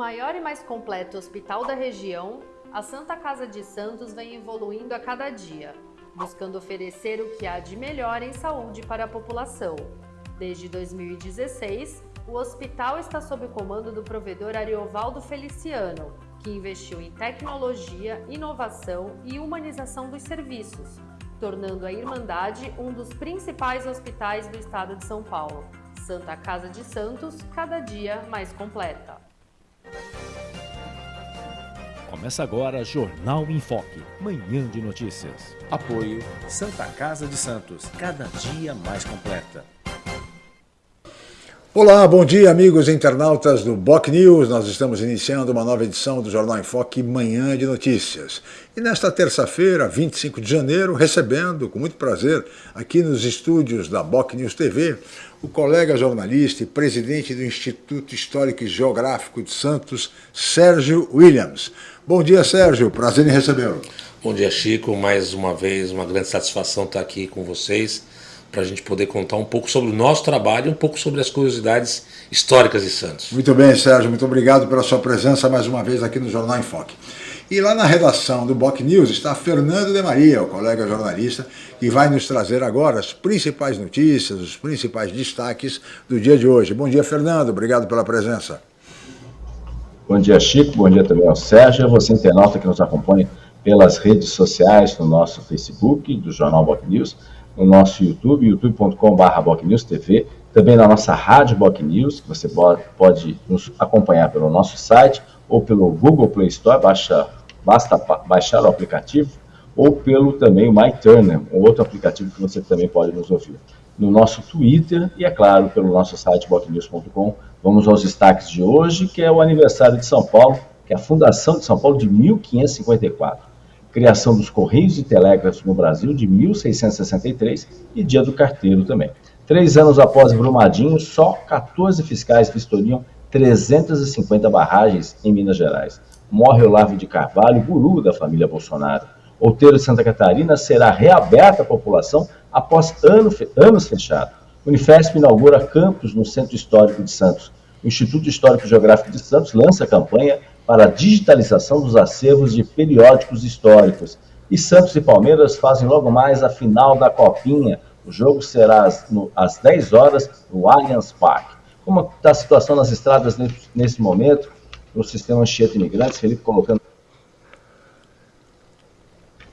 Maior e mais completo hospital da região, a Santa Casa de Santos vem evoluindo a cada dia, buscando oferecer o que há de melhor em saúde para a população. Desde 2016, o hospital está sob o comando do provedor Ariovaldo Feliciano, que investiu em tecnologia, inovação e humanização dos serviços, tornando a Irmandade um dos principais hospitais do estado de São Paulo. Santa Casa de Santos, cada dia mais completa. Começa agora Jornal em Foque, manhã de notícias. Apoio Santa Casa de Santos, cada dia mais completa. Olá, bom dia amigos internautas do Boc News. Nós estamos iniciando uma nova edição do Jornal em Foque Manhã de Notícias. E nesta terça-feira, 25 de janeiro, recebendo com muito prazer aqui nos estúdios da Boc News TV o colega jornalista e presidente do Instituto Histórico e Geográfico de Santos, Sérgio Williams. Bom dia, Sérgio. Prazer em recebê-lo. Bom dia, Chico. Mais uma vez, uma grande satisfação estar aqui com vocês para a gente poder contar um pouco sobre o nosso trabalho e um pouco sobre as curiosidades históricas de Santos. Muito bem, Sérgio. Muito obrigado pela sua presença mais uma vez aqui no Jornal em Foque. E lá na redação do Boc News está Fernando de Maria, o colega jornalista, que vai nos trazer agora as principais notícias, os principais destaques do dia de hoje. Bom dia, Fernando. Obrigado pela presença. Bom dia, Chico. Bom dia também ao Sérgio, você internauta que nos acompanha pelas redes sociais, no nosso Facebook, do Jornal Boc News, no nosso YouTube, youtube.com.br BocNewsTV, também na nossa rádio Boc News, que você pode nos acompanhar pelo nosso site ou pelo Google Play Store, baixa basta baixar o aplicativo, ou pelo também o MyTurner, um outro aplicativo que você também pode nos ouvir. No nosso Twitter e, é claro, pelo nosso site botnews.com. Vamos aos destaques de hoje, que é o aniversário de São Paulo, que é a fundação de São Paulo de 1554, criação dos Correios e Telégrafos no Brasil de 1663 e Dia do Carteiro também. Três anos após Brumadinho, só 14 fiscais vistoriam 350 barragens em Minas Gerais morre Olavo de Carvalho, guru da família Bolsonaro. Outeiro de Santa Catarina será reaberta à população após ano, anos fechados. Unifesp inaugura campus no Centro Histórico de Santos. O Instituto Histórico Geográfico de Santos lança campanha para a digitalização dos acervos de periódicos históricos. E Santos e Palmeiras fazem logo mais a final da Copinha. O jogo será às, no, às 10 horas no Allianz Parque. Como está a situação nas estradas nesse, nesse momento? no sistema Anchieta Imigrantes, Felipe colocando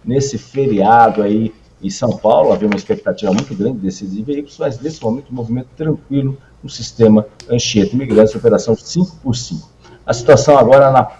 nesse feriado aí em São Paulo, havia uma expectativa muito grande desses de veículos, mas nesse momento um movimento tranquilo no sistema Anchieta Imigrantes, operação 5 por 5 A situação agora na,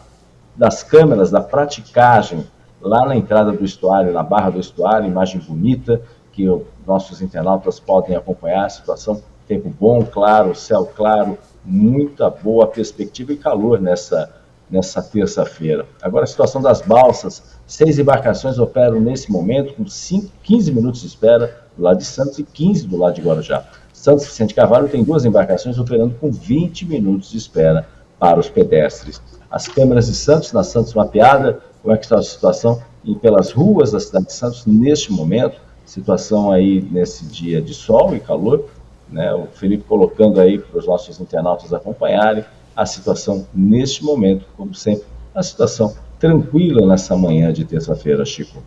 das câmeras, da praticagem, lá na entrada do estuário, na barra do estuário, imagem bonita, que os nossos internautas podem acompanhar, a situação, tempo bom, claro, céu claro, muita boa perspectiva e calor nessa, nessa terça-feira. Agora, a situação das balsas. Seis embarcações operam nesse momento com 5, 15 minutos de espera do lado de Santos e 15 do lado de Guarujá. Santos Vicente Carvalho tem duas embarcações operando com 20 minutos de espera para os pedestres. As câmeras de Santos, na Santos Mapeada, como é que está a situação e pelas ruas da cidade de Santos neste momento? Situação aí nesse dia de sol e calor, né, o Felipe colocando aí para os nossos internautas acompanharem a situação neste momento, como sempre, a situação tranquila nessa manhã de terça-feira, Chico.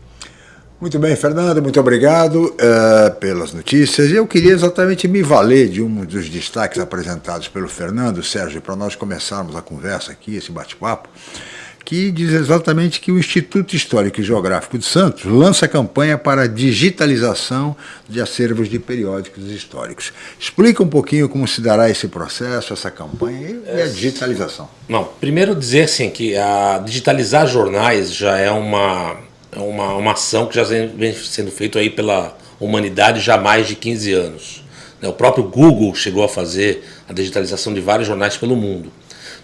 Muito bem, Fernando, muito obrigado uh, pelas notícias. Eu queria exatamente me valer de um dos destaques apresentados pelo Fernando, Sérgio, para nós começarmos a conversa aqui, esse bate-papo que diz exatamente que o Instituto Histórico e Geográfico de Santos lança campanha para digitalização de acervos de periódicos históricos. Explica um pouquinho como se dará esse processo, essa campanha e a digitalização. Não, primeiro dizer assim que a digitalizar jornais já é uma, uma, uma ação que já vem sendo feita aí pela humanidade já há mais de 15 anos. Né, o próprio Google chegou a fazer a digitalização de vários jornais pelo mundo.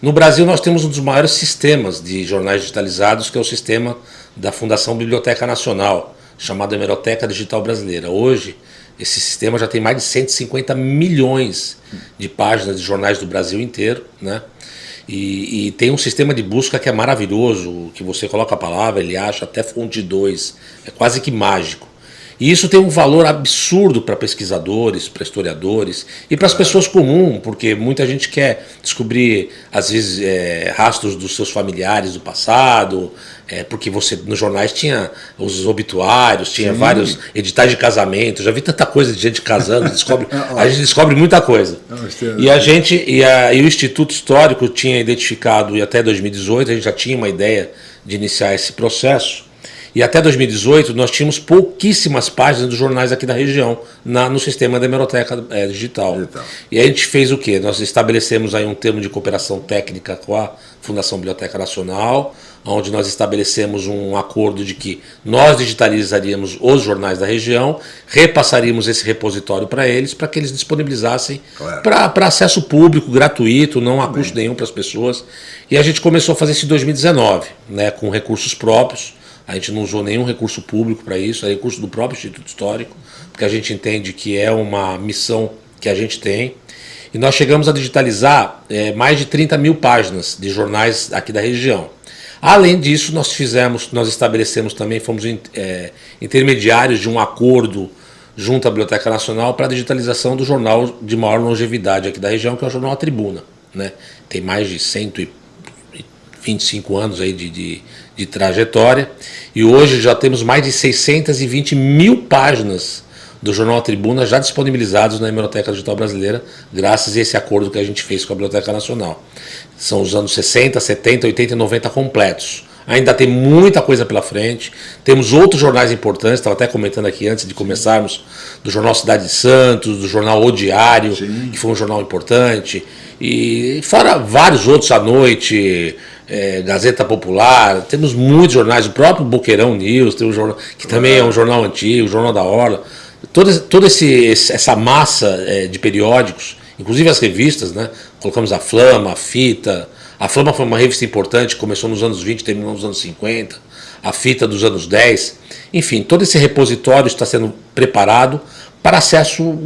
No Brasil, nós temos um dos maiores sistemas de jornais digitalizados, que é o sistema da Fundação Biblioteca Nacional, chamado Hemeroteca Digital Brasileira. Hoje, esse sistema já tem mais de 150 milhões de páginas de jornais do Brasil inteiro, né? E, e, tem um sistema de busca que é maravilhoso, que você coloca a palavra, ele acha até fonte 2, é quase que mágico. E isso tem um valor absurdo para pesquisadores, para historiadores e para as pessoas comuns, porque muita gente quer descobrir, às vezes, é, rastros dos seus familiares do passado, é, porque você nos jornais tinha os obituários, tinha Sim. vários editais de casamento, já vi tanta coisa de gente casando, descobre, a gente descobre muita coisa. E a gente e, a, e o Instituto Histórico tinha identificado, e até 2018 a gente já tinha uma ideia de iniciar esse processo, e até 2018 nós tínhamos pouquíssimas páginas dos jornais aqui da região na, no sistema da hemeroteca é, digital. digital. E a gente fez o quê? Nós estabelecemos aí um termo de cooperação técnica com a Fundação Biblioteca Nacional, onde nós estabelecemos um acordo de que nós digitalizaríamos os jornais da região, repassaríamos esse repositório para eles, para que eles disponibilizassem claro. para acesso público, gratuito, não há custo nenhum para as pessoas. E a gente começou a fazer isso em 2019, né, com recursos próprios, a gente não usou nenhum recurso público para isso, é recurso do próprio Instituto Histórico, porque a gente entende que é uma missão que a gente tem. E nós chegamos a digitalizar é, mais de 30 mil páginas de jornais aqui da região. Além disso, nós fizemos, nós estabelecemos também, fomos é, intermediários de um acordo junto à Biblioteca Nacional para a digitalização do jornal de maior longevidade aqui da região, que é o jornal A Tribuna. Né? Tem mais de 125 anos aí de, de, de trajetória e hoje já temos mais de 620 mil páginas do Jornal Tribuna já disponibilizados na Hemeroteca Digital Brasileira, graças a esse acordo que a gente fez com a Biblioteca Nacional. São os anos 60, 70, 80 e 90 completos. Ainda tem muita coisa pela frente. Temos outros jornais importantes, estava até comentando aqui antes de começarmos, do Jornal Cidade de Santos, do Jornal O Diário, Sim. que foi um jornal importante, e fora vários outros à noite, é, Gazeta Popular, temos muitos jornais, o próprio Boqueirão News, tem um jornal, que também é um jornal antigo, o Jornal da Orla. Toda, toda esse, essa massa é, de periódicos, inclusive as revistas, né? colocamos a Flama, a Fita. A Flama foi uma revista importante, começou nos anos 20, terminou nos anos 50. A Fita dos anos 10. Enfim, todo esse repositório está sendo preparado para acesso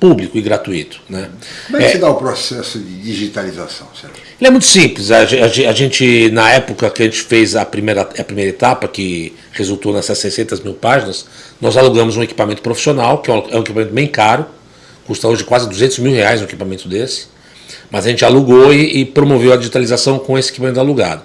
público e gratuito. Né? Como é que é, se dá o processo de digitalização, Sérgio? Ele é muito simples. A, a, a, gente, na época que a gente fez a primeira, a primeira etapa, que resultou nessas 600 mil páginas, nós alugamos um equipamento profissional, que é um, é um equipamento bem caro, custa hoje quase 200 mil reais um equipamento desse, mas a gente alugou e, e promoveu a digitalização com esse equipamento alugado.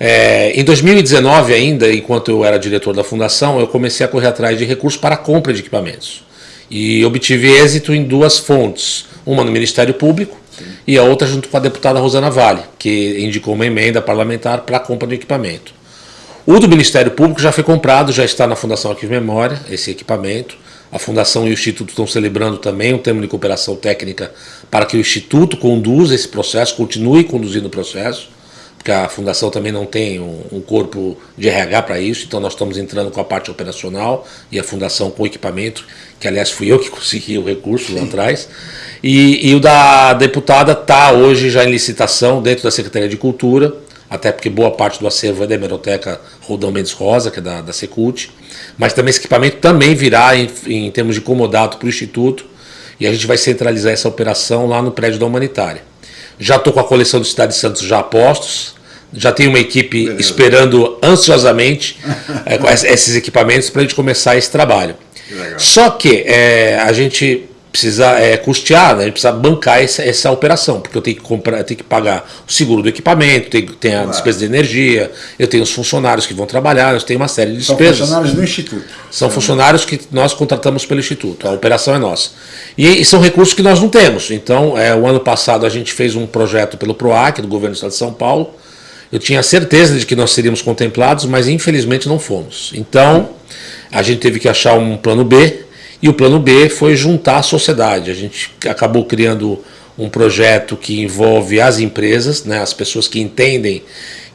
É, em 2019 ainda, enquanto eu era diretor da fundação, eu comecei a correr atrás de recursos para a compra de equipamentos e obtive êxito em duas fontes, uma no Ministério Público Sim. e a outra junto com a deputada Rosana Vale, que indicou uma emenda parlamentar para a compra do equipamento. O do Ministério Público já foi comprado, já está na Fundação Arquivo Memória, esse equipamento. A Fundação e o Instituto estão celebrando também um termo de cooperação técnica para que o Instituto conduza esse processo, continue conduzindo o processo porque a fundação também não tem um, um corpo de RH para isso, então nós estamos entrando com a parte operacional e a fundação com o equipamento, que aliás fui eu que consegui o recurso lá atrás. E, e o da deputada está hoje já em licitação dentro da Secretaria de Cultura, até porque boa parte do acervo é da Hemeroteca Rodão Mendes Rosa, que é da, da Secult, mas também esse equipamento também virá em, em termos de comodato para o Instituto, e a gente vai centralizar essa operação lá no prédio da Humanitária. Já estou com a coleção do Cidade de Santos já postos. Já tenho uma equipe Beleza. esperando ansiosamente é, esses equipamentos para a gente começar esse trabalho. Que Só que é, a gente precisa é, custear, né? a gente precisa bancar essa, essa operação, porque eu tenho que comprar, eu tenho que pagar o seguro do equipamento, tem, tem a despesa de energia, eu tenho os funcionários que vão trabalhar, eu tenho uma série de despesas. São funcionários do Instituto. São funcionários que nós contratamos pelo Instituto, a operação é nossa. E, e são recursos que nós não temos. Então, é, o ano passado a gente fez um projeto pelo PROAC, do Governo do Estado de São Paulo, eu tinha certeza de que nós seríamos contemplados, mas infelizmente não fomos. Então, a gente teve que achar um plano B, e o plano B foi juntar a sociedade. A gente acabou criando um projeto que envolve as empresas, né, as pessoas que entendem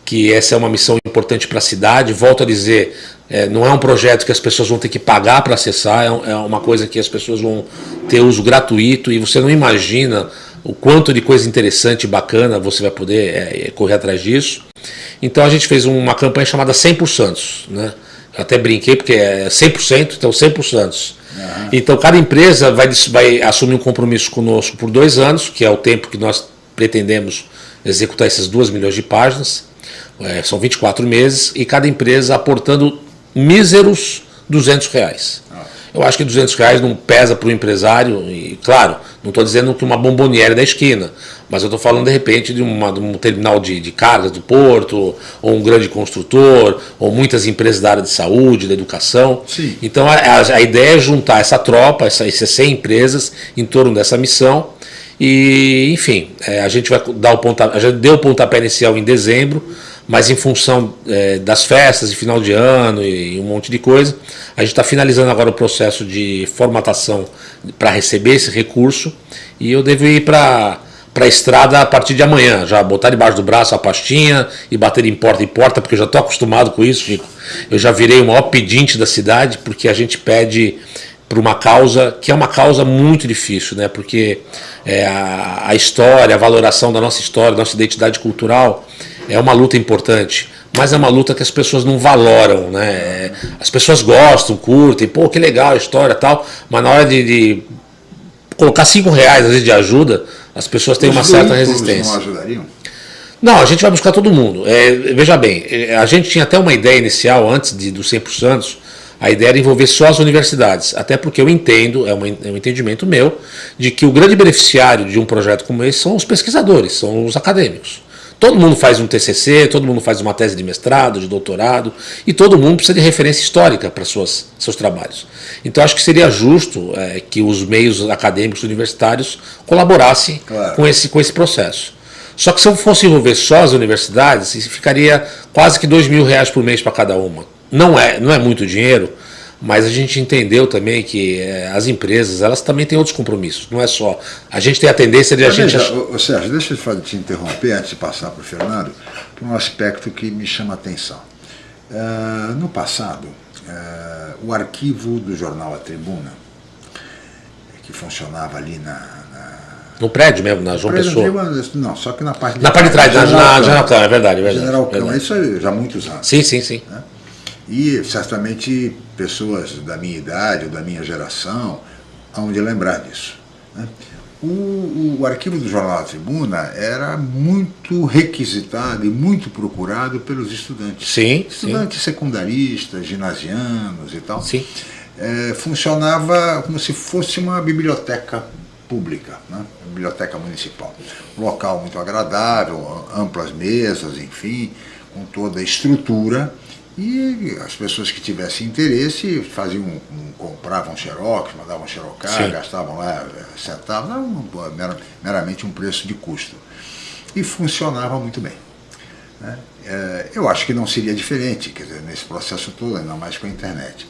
que essa é uma missão importante para a cidade. Volto a dizer, é, não é um projeto que as pessoas vão ter que pagar para acessar, é, é uma coisa que as pessoas vão ter uso gratuito e você não imagina o quanto de coisa interessante e bacana você vai poder é, correr atrás disso. Então a gente fez uma campanha chamada 100%. Né? Eu até brinquei porque é 100%, então 100%. Uhum. Então, cada empresa vai, vai assumir um compromisso conosco por dois anos, que é o tempo que nós pretendemos executar essas duas milhões de páginas. É, são 24 meses, e cada empresa aportando míseros 200 reais. Eu acho que 200 reais não pesa para o empresário, e claro, não estou dizendo que uma bomboniere da esquina, mas eu estou falando de repente de, uma, de um terminal de, de, cargas do porto, ou um grande construtor, ou muitas empresas da área de saúde, da educação. Sim. Então a, a, a ideia é juntar essa tropa, essa, essas 100 empresas em torno dessa missão. E, enfim, é, a gente vai dar o pontapé, a gente deu o pontapé inicial em dezembro, mas em função é, das festas de final de ano e, e um monte de coisa, a gente está finalizando agora o processo de formatação para receber esse recurso e eu devo ir para para a estrada a partir de amanhã, já botar debaixo do braço a pastinha e bater em porta em porta, porque eu já estou acostumado com isso, Chico. Eu já virei o maior pedinte da cidade, porque a gente pede por uma causa que é uma causa muito difícil, né? porque é, a, a história, a valoração da nossa história, nossa identidade cultural é uma luta importante, mas é uma luta que as pessoas não valoram, né? É, as pessoas gostam, curtem, pô, que legal a história tal, mas na hora de, de colocar cinco reais às vezes de ajuda, as pessoas têm Os uma certa resistência. não ajudariam? Não, a gente vai buscar todo mundo. É, veja bem, é, a gente tinha até uma ideia inicial, antes de, do 100%, a ideia era envolver só as universidades, até porque eu entendo, é um, é um entendimento meu, de que o grande beneficiário de um projeto como esse são os pesquisadores, são os acadêmicos. Todo mundo faz um TCC, todo mundo faz uma tese de mestrado, de doutorado, e todo mundo precisa de referência histórica para suas, seus trabalhos. Então acho que seria justo é, que os meios acadêmicos universitários colaborassem Claro. com, esse, com esse processo. Só que se eu fosse envolver só as universidades, isso ficaria quase que dois mil reais por mês para cada uma. Não é, não é muito dinheiro, mas a gente entendeu também que é, as empresas elas também têm outros compromissos. Não é só. A gente tem a tendência de a Mas gente. veja, ô, Sérgio, deixa eu te interromper antes de passar para o Fernando, por um aspecto que me chama a atenção. Ah, no passado, ah, o arquivo do jornal A Tribuna, que funcionava ali na. na No prédio mesmo, na João Prédio Pessoa. Não, só que na parte Na parte de trás, na, General. Câmara, é verdade, é verdade. General Câmara, verdade. isso já há muitos anos. Sim, sim, sim. E certamente pessoas da minha idade ou da minha geração hão de lembrar disso. né? O, o arquivo do Jornal da Tribuna era muito requisitado e muito procurado pelos estudantes. Sim, sim. Estudantes secundaristas, ginasianos e tal. Sim. É, funcionava como se fosse uma biblioteca pública, né? biblioteca municipal. Um local muito agradável, amplas mesas, enfim, com toda a estrutura. E as pessoas que tivessem interesse faziam, um, compravam xerox, mandavam xerocar, Sim. gastavam lá eh, centavos, era mera- meramente um preço de custo. E funcionava muito bem. né? É, eu acho que não seria diferente, quer dizer, nesse processo todo, ainda mais com a internet.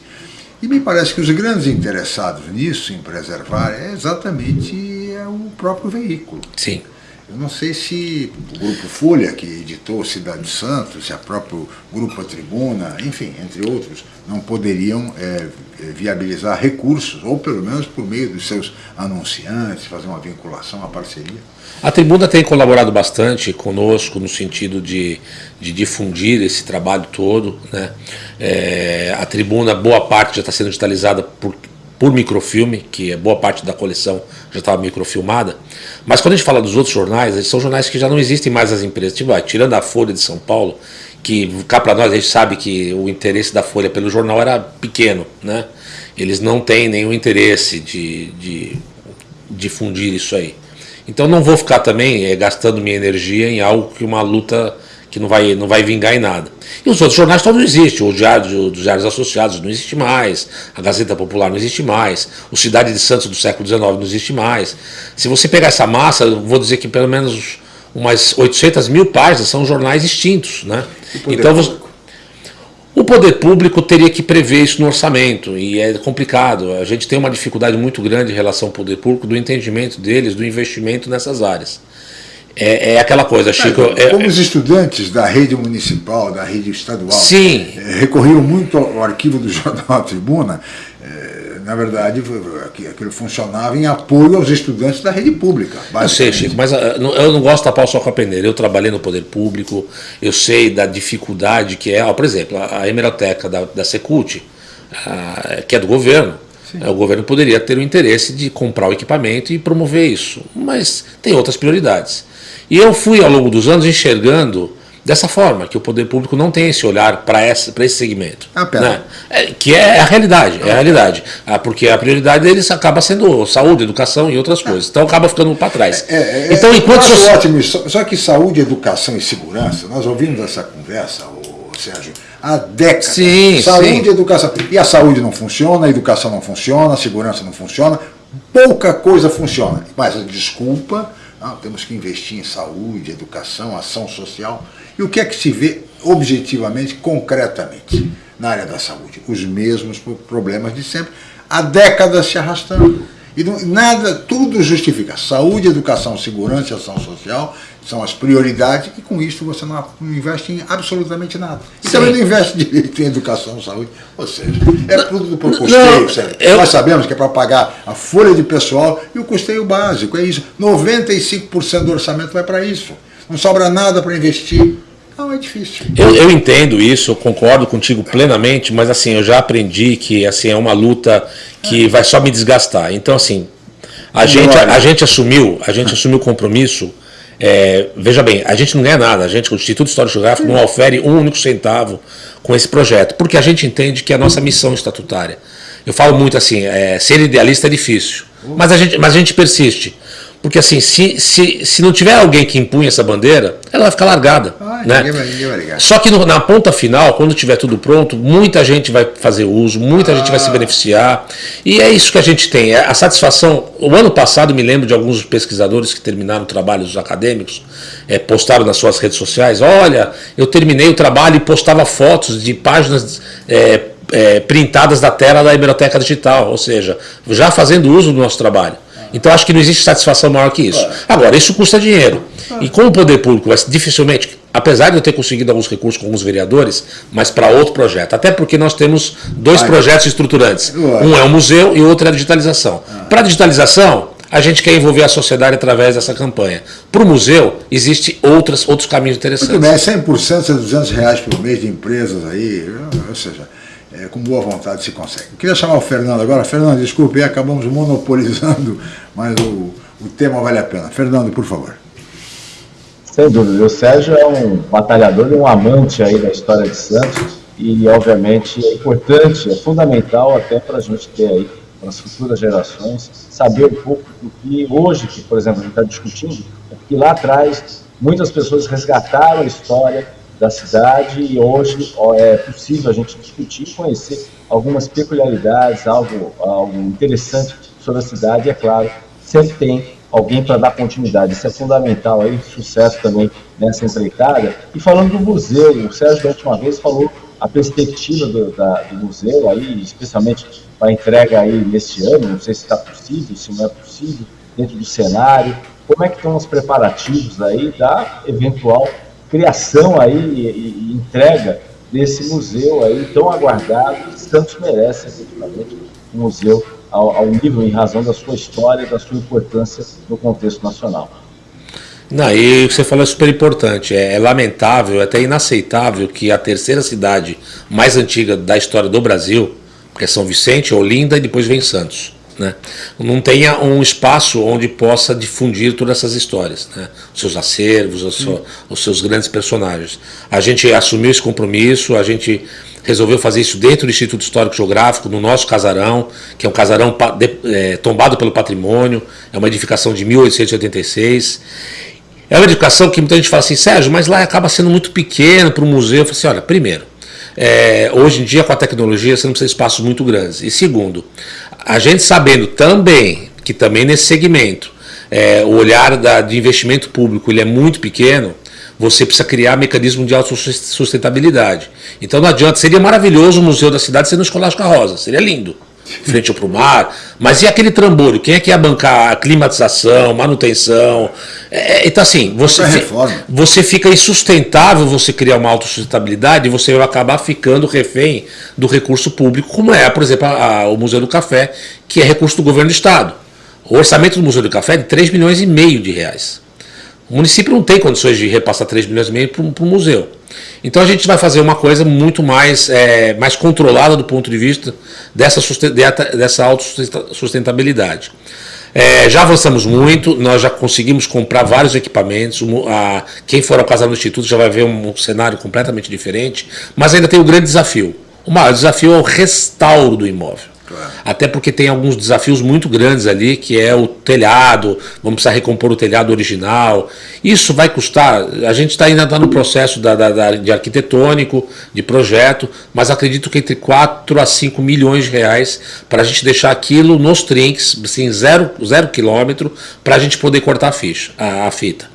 E me parece que os grandes interessados nisso, em preservar, é exatamente é o próprio veículo. Sim. Eu não sei se o Grupo Folha, que editou Cidade de Santos, se a próprio Grupo Tribuna, enfim, entre outros, não poderiam é, viabilizar recursos, ou pelo menos por meio dos seus anunciantes, fazer uma vinculação, uma parceria. A tribuna tem colaborado bastante conosco no sentido de, de difundir esse trabalho todo. Né? É, a tribuna, boa parte já está sendo digitalizada por, por microfilme, que é boa parte da coleção já estava microfilmada. Mas quando a gente fala dos outros jornais, eles são jornais que já não existem mais nas empresas. Tipo, ah, tirando a Folha de São Paulo, que cá para nós a gente sabe que o interesse da Folha pelo jornal era pequeno. Né? Eles não têm nenhum interesse de, de difundir isso aí. Então não vou ficar também eh, gastando minha energia em algo que uma luta que não vai, não vai vingar em nada. E os outros jornais todos existem, o Diário dos Diários Associados não existe mais, a Gazeta Popular não existe mais, o Cidade de Santos do século XIX não existe mais. Se você pegar essa massa, eu vou dizer que pelo menos umas 800 mil páginas são jornais extintos. Né? Então você, o poder público teria que prever isso no orçamento e é complicado. A gente tem uma dificuldade muito grande em relação ao poder público, do entendimento deles, do investimento nessas áreas. É, é aquela coisa, Chico. é- Como os estudantes da rede municipal, da rede estadual, Sim. eh, recorriam muito ao arquivo do Jornal A Tribuna, eh, na verdade, aqui- aquilo funcionava em apoio aos estudantes da rede pública. Eu sei. Chico, mas ah, eu não gosto de tapar o sol com a peneira. Eu trabalhei no poder público, eu sei da dificuldade que é, ó, por exemplo, a a hemeroteca da, da Secult, ah, que é do governo. eh, O governo poderia ter o interesse de comprar o equipamento e promover isso, mas tem outras prioridades. E eu fui, ao longo dos anos, enxergando dessa forma, que o poder público não tem esse olhar para esse, esse segmento. Ah, pera. Né? É, que é a realidade, é a realidade. Ah, porque a prioridade deles acaba sendo saúde, educação e outras coisas. Então acaba ficando para trás. É, é, então, enquanto eu acho ótimo isso. Só que saúde, educação e segurança, nós ouvimos essa conversa, ô, Sérgio, há décadas. Sim, saúde sim. e educação. E a saúde não funciona, a educação não funciona, a segurança não funciona, pouca coisa funciona. Mas desculpa, temos que investir em saúde, educação, ação social. E o que é que se vê objetivamente, concretamente, na área da saúde? Os mesmos pro- problemas de sempre, há décadas se arrastando. E nada, tudo justifica. Saúde, educação, segurança ação social são as prioridades e com isso você não, investe em absolutamente nada. E Sim. também não investe direito em educação, saúde. Ou seja, é tudo por custeio, sério. eu- Nós sabemos que é para pagar a folha de pessoal e o custeio básico, é isso. 95% do orçamento vai para isso. Não sobra nada para investir. Não, é difícil. Eu, eu entendo isso, eu concordo contigo plenamente, mas assim, eu já aprendi que assim, é uma luta que vai só me desgastar. Então, assim, a gente, a, a gente assumiu, a gente assumiu o compromisso. É, veja bem, a gente não ganha nada, a gente, o Instituto Histórico Geográfico não ofere um único centavo com esse projeto, porque a gente entende que é a nossa missão estatutária. Eu falo muito assim, é, ser idealista é difícil, mas a gente, mas a gente persiste. Porque assim, se, se, se não tiver alguém que impunha essa bandeira, ela vai ficar largada. Ah, né? ninguém vai- ninguém vai ligar. Só que no- na ponta final, quando tiver tudo pronto, muita gente vai fazer uso, muita gente vai se beneficiar. E é isso que a gente tem. é A satisfação. O ano passado, me lembro de alguns pesquisadores que terminaram trabalhos acadêmicos, é, postaram nas suas redes sociais: olha, eu terminei o trabalho e postava fotos de páginas. é, é, printadas da tela da biblioteca digital, ou seja, já fazendo uso do nosso trabalho. Então acho que não existe satisfação maior que isso. Agora, isso custa dinheiro. E como o poder público vai dificilmente, apesar de eu ter conseguido alguns recursos com alguns vereadores, mas para outro projeto. Até porque nós temos dois projetos estruturantes. Um é o museu e o outro é a digitalização. Para a digitalização, a gente quer envolver a sociedade através dessa campanha. Para o museu, existem outros caminhos interessantes. Muito bem, é 100%, é 200 reais por mês de empresas aí, ou seja, é, com boa vontade se consegue. Eu queria chamar o Fernando agora. Fernando, desculpe, acabamos monopolizando, mas o, o tema vale a pena. Fernando, por favor. Sem dúvida. O Sérgio é um batalhador e um amante aí da história de Santos e, obviamente, é importante, é fundamental até para a gente ter aí, para as futuras gerações, saber um pouco do que hoje, que, por exemplo, a gente está discutindo, é porque lá atrás muitas pessoas resgataram a história da cidade e hoje é possível a gente discutir e conhecer algumas peculiaridades, algo, algo interessante sobre a cidade, e é claro, sempre tem alguém para dar continuidade. Isso é fundamental aí, sucesso também nessa empreitada. E falando do museu, o Sérgio da última vez falou a perspectiva do, da- do museu aí, especialmente para entrega aí neste ano, não sei se está possível, se não é possível, dentro do cenário. Como é que estão os preparativos aí da eventual criação aí e, e- entrega desse museu aí tão aguardado Santos merece efetivamente um museu ao, ao nível em razão da sua história, da sua importância no contexto nacional. Não, e o que você falou é super importante. É, é lamentável, é até inaceitável que a terceira cidade mais antiga da história do Brasil, que é São Vicente, Olinda e depois vem Santos, né? não tenha um espaço onde possa difundir todas essas histórias, né? os seus acervos, os, seu- os seus grandes personagens. A gente assumiu esse compromisso, a gente resolveu fazer isso dentro do Instituto Histórico Geográfico, no nosso casarão, que é um casarão é, tombado pelo patrimônio, é uma edificação de 1886. É uma edificação que muita gente fala assim, Sérgio, mas lá acaba sendo muito pequeno para o museu. Eu falei assim, olha, primeiro, é, hoje em dia com a tecnologia você não precisa de espaços muito grandes. E segundo, a gente sabendo também que também nesse segmento é, o olhar da- de investimento público ele é muito pequeno, você precisa criar mecanismo de autossustentabilidade. Então não adianta, seria maravilhoso o museu da cidade sendo um escolástico rosa, seria lindo frente para o mar, mas e aquele trambolho? Quem é que ia bancar a climatização, manutenção? É, então, assim, você, reforma. você fica insustentável você criar uma autossustentabilidade e você vai acabar ficando refém do recurso público, como é, por exemplo, a- a- o Museu do Café, que é recurso do governo do Estado. O orçamento do Museu do Café é de 3 milhões e meio de reais. O município não tem condições de repassar 3 milhões e meio para o museu. Então a gente vai fazer uma coisa muito mais, é, mais controlada do ponto de vista dessa, dessa autossustentabilidade. É, já avançamos muito, nós já conseguimos comprar vários equipamentos. A, quem for ao Casal do Instituto já vai ver um, um cenário completamente diferente, mas ainda tem o um grande desafio. O maior desafio é o restauro do imóvel. Claro. Até porque tem alguns desafios muito grandes ali, que é o telhado, vamos precisar recompor o telhado original. Isso vai custar, a gente está ainda tá no processo da, da, da, de arquitetônico, de projeto, mas acredito que entre 4 a 5 milhões de reais para a gente deixar aquilo nos trinks, assim, zero, zero quilômetro, para a gente poder cortar a, ficha, a, a fita.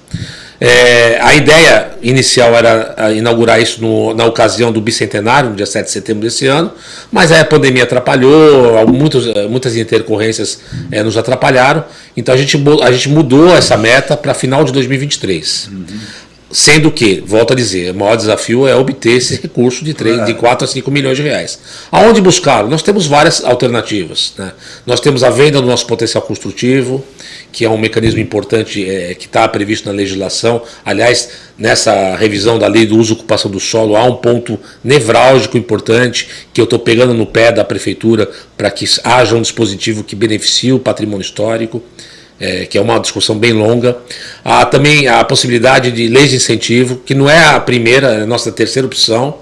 É, a ideia inicial era inaugurar isso no, na ocasião do bicentenário, no dia 7 de setembro desse ano, mas a pandemia atrapalhou, muitos, muitas intercorrências é, nos atrapalharam, então a gente, a gente mudou essa meta para final de 2023. Uhum. Sendo que, volto a dizer, o maior desafio é obter esse recurso de, 3, de 4 a 5 milhões de reais. Aonde buscar? Nós temos várias alternativas. Né? Nós temos a venda do nosso potencial construtivo, que é um mecanismo importante é, que está previsto na legislação. Aliás, nessa revisão da lei do uso e ocupação do solo, há um ponto nevrálgico importante que eu estou pegando no pé da prefeitura para que haja um dispositivo que beneficie o patrimônio histórico é, que é uma discussão bem longa. Há também a possibilidade de leis de incentivo, que não é a primeira, é a nossa terceira opção.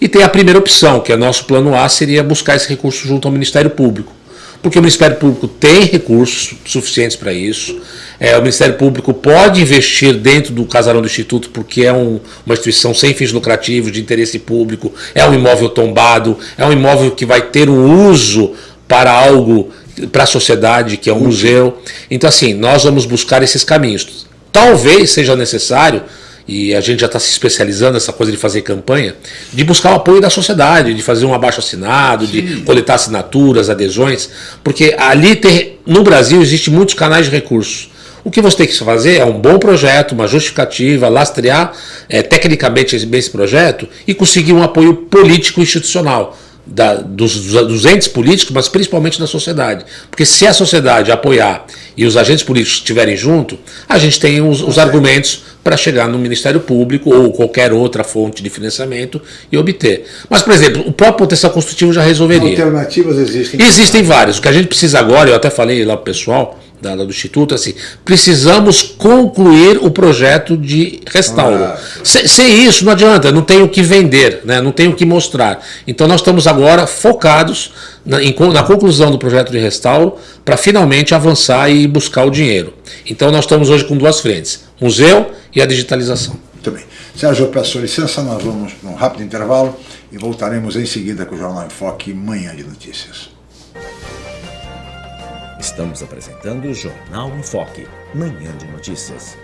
E tem a primeira opção, que é nosso plano A, seria buscar esse recurso junto ao Ministério Público. Porque o Ministério Público tem recursos suficientes para isso. É, o Ministério Público pode investir dentro do casarão do Instituto, porque é um, uma instituição sem fins lucrativos, de interesse público, é um imóvel tombado, é um imóvel que vai ter um uso para algo para a sociedade, que é um museu. Então, assim, nós vamos buscar esses caminhos. Talvez seja necessário, e a gente já está se especializando nessa coisa de fazer campanha, de buscar o apoio da sociedade, de fazer um abaixo assinado, Sim. de coletar assinaturas, adesões, porque ali tem, no Brasil existe muitos canais de recursos. O que você tem que fazer é um bom projeto, uma justificativa, lastrear é, tecnicamente esse projeto e conseguir um apoio político institucional da, dos, dos, entes políticos, mas principalmente da sociedade. Porque se a sociedade apoiar e os agentes políticos estiverem junto, a gente tem os, os argumentos para chegar no Ministério Público ou qualquer outra fonte de financiamento e obter. Mas, por exemplo, o próprio potencial construtivo já resolveria. Alternativas existem? Existem várias. O que a gente precisa agora, eu até falei lá para o pessoal, da, do Instituto, assim, precisamos concluir o projeto de restauro. Ah, sem, sem, isso não adianta, não tem o que vender, né, não tem o que mostrar. Então nós estamos agora focados na, em, na conclusão do projeto de restauro para finalmente avançar e buscar o dinheiro. Então nós estamos hoje com duas frentes, museu e a digitalização. Muito bem. Sérgio, eu peço licença, nós vamos para um rápido intervalo e voltaremos em seguida com o Jornal em Foque, Manhã de Notícias. Estamos apresentando o Jornal em Foque, manhã de notícias.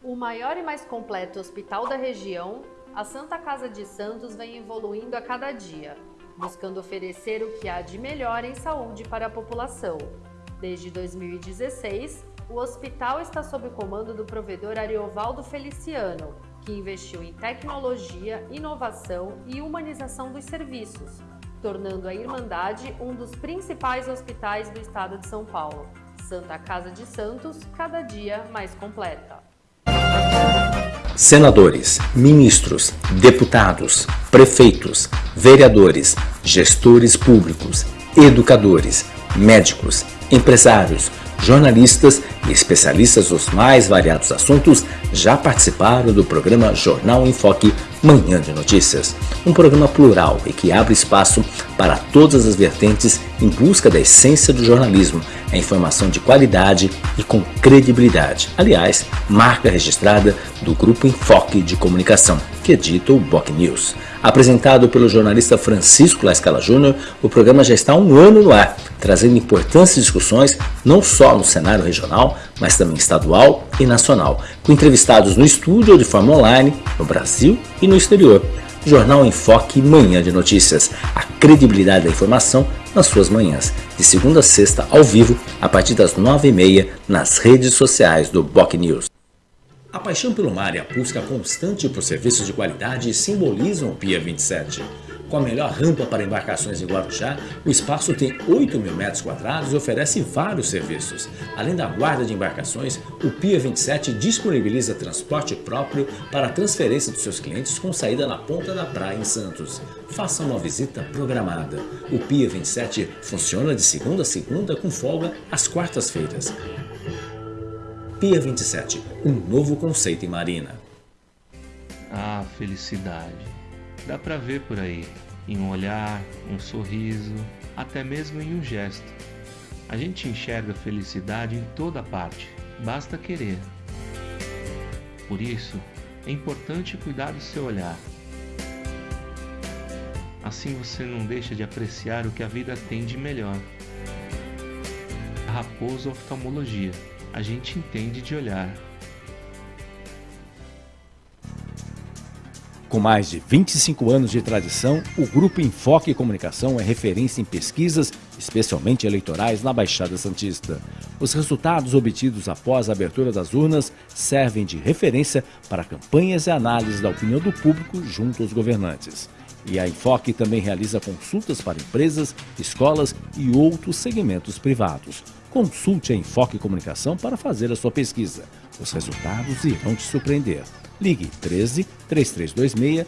O maior e mais completo hospital da região, a Santa Casa de Santos vem evoluindo a cada dia, buscando oferecer o que há de melhor em saúde para a população. Desde 2016, o hospital está sob o comando do provedor Ariovaldo Feliciano, que investiu em tecnologia, inovação e humanização dos serviços, tornando a Irmandade um dos principais hospitais do estado de São Paulo. Santa Casa de Santos, cada dia mais completa. Senadores, ministros, deputados, prefeitos, vereadores, gestores públicos, educadores, médicos, empresários, jornalistas e especialistas dos mais variados assuntos já participaram do programa Jornal em Foque Manhã de Notícias, um programa plural e que abre espaço para todas as vertentes em busca da essência do jornalismo, a informação de qualidade e com credibilidade. Aliás, marca registrada do Grupo Enfoque de Comunicação, que edita o Boc News. Apresentado pelo jornalista Francisco Lascala Júnior, o programa já está um ano no ar, trazendo importantes discussões não só no cenário regional, mas também estadual e nacional, com entrevistados no estúdio ou de forma online, no Brasil e no exterior. Jornal em Foque Manhã de Notícias, a credibilidade da informação nas suas manhãs, de segunda a sexta ao vivo, a partir das nove e meia, nas redes sociais do Boc News. A paixão pelo mar e a busca constante por serviços de qualidade simbolizam o Pia 27. Com a melhor rampa para embarcações em Guarujá, o espaço tem 8 mil metros quadrados e oferece vários serviços. Além da guarda de embarcações, o Pia 27 disponibiliza transporte próprio para a transferência dos seus clientes com saída na ponta da praia em Santos. Faça uma visita programada. O Pia 27 funciona de segunda a segunda com folga às quartas-feiras. Pia 27, um novo conceito em marina. Ah, felicidade. Dá pra ver por aí, em um olhar, um sorriso, até mesmo em um gesto. A gente enxerga felicidade em toda parte, basta querer. Por isso, é importante cuidar do seu olhar. Assim você não deixa de apreciar o que a vida tem de melhor. Raposo Oftalmologia. A gente entende de olhar. Com mais de 25 anos de tradição, o Grupo Enfoque Comunicação é referência em pesquisas, especialmente eleitorais, na Baixada Santista. Os resultados obtidos após a abertura das urnas servem de referência para campanhas e análises da opinião do público junto aos governantes. E a Enfoque também realiza consultas para empresas, escolas e outros segmentos privados. Consulte a Enfoque Comunicação para fazer a sua pesquisa. Os resultados irão te surpreender. Ligue 13 3326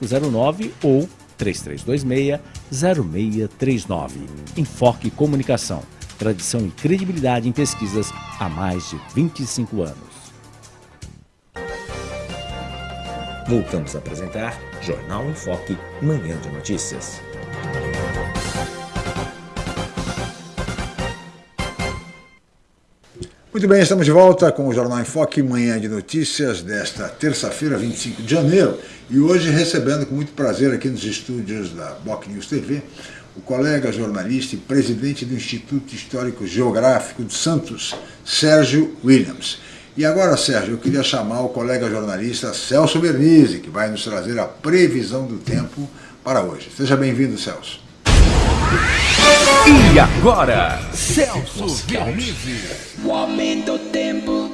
0509 ou 3326 0639. Enfoque Comunicação. Tradição e credibilidade em pesquisas há mais de 25 anos. Voltamos a apresentar Jornal Enfoque, Manhã de Notícias. Muito bem, estamos de volta com o Jornal em Foque, manhã de notícias desta terça-feira, 25 de janeiro, e hoje recebendo com muito prazer aqui nos estúdios da Boc News TV o colega jornalista e presidente do Instituto Histórico Geográfico de Santos, Sérgio Williams. E agora, Sérgio, eu queria chamar o colega jornalista Celso Vernizzi, que vai nos trazer a previsão do tempo para hoje. Seja bem-vindo, Celso. E agora, Celso Vernizzi. O aumento do tempo.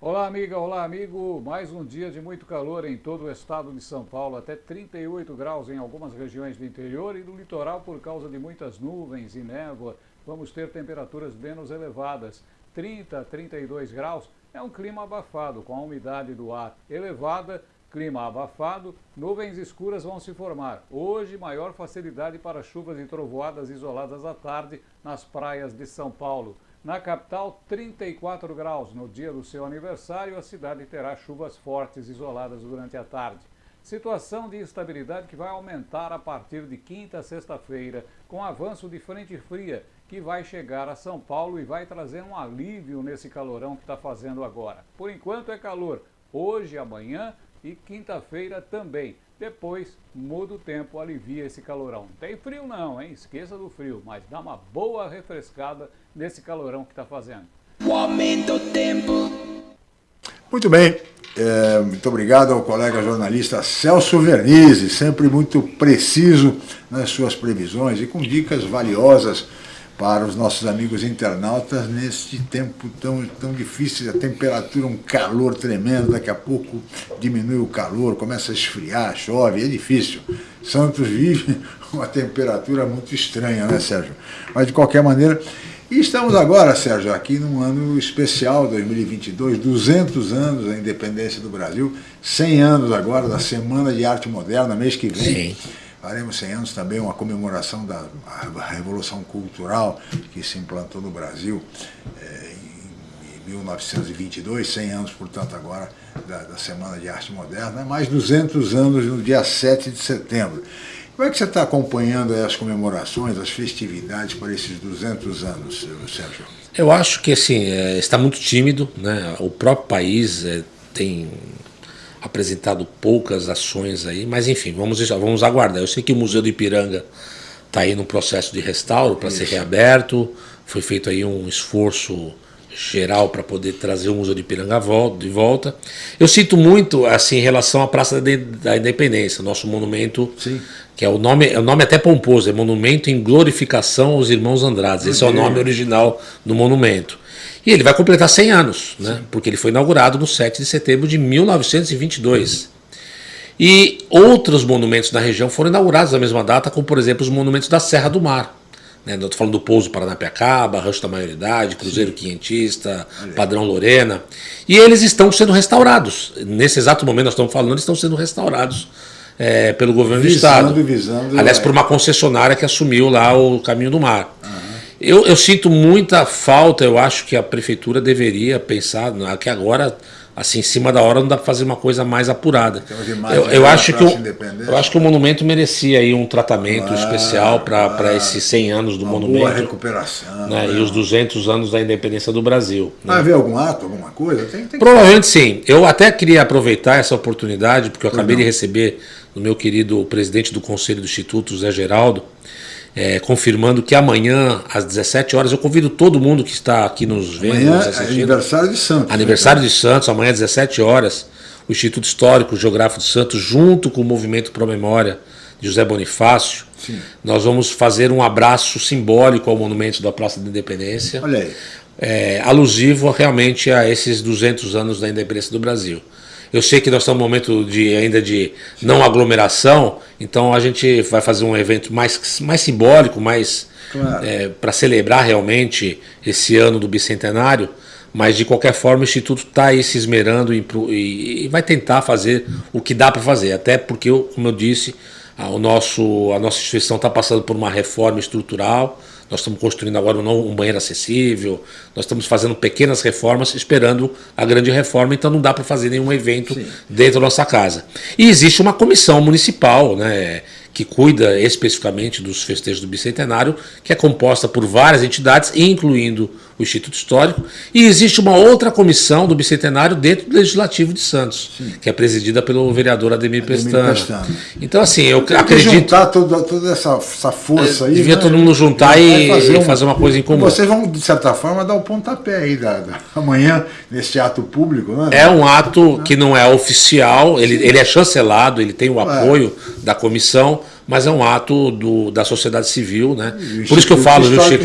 Olá, amiga, olá, amigo. Mais um dia de muito calor em todo o estado de São Paulo, até 38 graus em algumas regiões do interior e do litoral por causa de muitas nuvens e névoa. Vamos ter temperaturas menos elevadas. 30 a 32 graus é um clima abafado, com a umidade do ar elevada Clima abafado, nuvens escuras vão se formar. Hoje, maior facilidade para chuvas e trovoadas isoladas à tarde nas praias de São Paulo. Na capital, 34 graus. No dia do seu aniversário, a cidade terá chuvas fortes isoladas durante a tarde. Situação de instabilidade que vai aumentar a partir de quinta a sexta-feira, com avanço de frente fria, que vai chegar a São Paulo e vai trazer um alívio nesse calorão que está fazendo agora. Por enquanto é calor. Hoje amanhã e quinta-feira também. Depois muda o tempo, alivia esse calorão. Não tem frio não, hein? Esqueça do frio, mas dá uma boa refrescada nesse calorão que está fazendo. O aumento do tempo. Muito bem, é, muito obrigado ao colega jornalista Celso Vernizzi, sempre muito preciso nas suas previsões e com dicas valiosas para os nossos amigos internautas neste tempo tão, tão difícil, a temperatura, um calor tremendo, daqui a pouco diminui o calor, começa a esfriar, chove, é difícil. Santos vive uma temperatura muito estranha, né, Sérgio? Mas de qualquer maneira, estamos agora, Sérgio, aqui num ano especial, 2022, 200 anos da independência do Brasil, 100 anos agora da Semana de Arte Moderna, mês que vem. Sim Faremos 100 anos também uma comemoração da Revolução Cultural que se implantou no Brasil é, em 1922, 100 anos, portanto, agora da, da, Semana de Arte Moderna, mais 200 anos no dia 7 de setembro. Como é que você está acompanhando as comemorações, as festividades para esses 200 anos, Sérgio? Eu acho que assim, é, está muito tímido, né? o próprio país tem apresentado poucas ações aí, mas enfim, vamos, vamos aguardar. Eu sei que o Museu do Ipiranga está aí no processo de restauro para ser reaberto, foi feito aí um esforço geral para poder trazer o Museu do Ipiranga de volta. Eu sinto muito assim em relação à Praça da Independência, nosso monumento, Sim. que é o nome, é o nome até pomposo, é Monumento em Glorificação aos Irmãos Andrades. Esse é o nome original do monumento. E ele vai completar 100 anos, né? porque ele foi inaugurado no 7 de setembro de 1922. E outros monumentos na região foram inaugurados na mesma data, como por exemplo os monumentos da Serra do Mar. Né? Estou falando do Pouso Paranapiacaba, Rancho da Maioridade, Cruzeiro Sim. Quinhentista, Padrão Lorena. E eles estão sendo restaurados. Nesse exato momento nós estamos falando, eles estão sendo restaurados é, pelo governo visando, do Estado. Visando, Aliás, por uma concessionária que assumiu lá o caminho do mar. Uhum. Eu, eu, sinto muita falta, eu acho que a prefeitura deveria pensar, que agora assim, em cima da hora não dá para fazer uma coisa mais apurada. Eu, eu acho que o, eu acho que o monumento merecia aí um tratamento ah, especial para ah, esses 100 anos do uma monumento. Boa recuperação. Né, e os 200 anos da independência do Brasil. Vai né? haver algum ato, alguma coisa? Tem, tem Provavelmente sim. Eu até queria aproveitar essa oportunidade, porque eu acabei de receber do meu querido presidente do Conselho do Instituto, Zé Geraldo, é, confirmando que amanhã, às 17 horas, eu convido todo mundo que está aqui nos vendo. Amanhã nos é aniversário de Santos. Né, aniversário né? de Santos, amanhã às 17 horas, o Instituto Histórico Geográfico de Santos, junto com o Movimento Pro Memória de José Bonifácio, Sim. nós vamos fazer um abraço simbólico ao monumento da Praça da Independência. Olha aí. É, alusivo realmente a esses 200 anos da independência do Brasil. Eu sei que nós estamos num momento de, ainda de não aglomeração, então a gente vai fazer um evento mais, mais simbólico, mais claro. é, para celebrar realmente esse ano do bicentenário. Mas de qualquer forma o Instituto está aí se esmerando e, e, e, vai tentar fazer o que dá para fazer. Até porque, como eu disse, a, o nosso, a nossa instituição está passando por uma reforma estrutural nós estamos construindo agora um, um banheiro acessível, nós estamos fazendo pequenas reformas, esperando a grande reforma, então não dá para fazer nenhum evento Sim. dentro da nossa casa. E existe uma comissão municipal, né? que cuida especificamente dos festejos do Bicentenário, que é composta por várias entidades, incluindo o Instituto Histórico, e existe uma outra comissão do Bicentenário dentro do Legislativo de Santos, Sim. que é presidida pelo vereador Ademir, Ademir. Então, assim, eu Tem acredito... juntar toda, toda essa, essa força aí... Devia né? todo mundo juntar e fazer, uma, fazer uma coisa em comum. Vocês vão, de certa forma, dar o um pontapé aí da, da, amanhã, nesse ato público, né? É um ato que não é oficial, ele, ele é chancelado, ele tem o apoio é. da comissão, mas é um ato do, da sociedade civil, né? Por isso que eu falo, viu, Chico?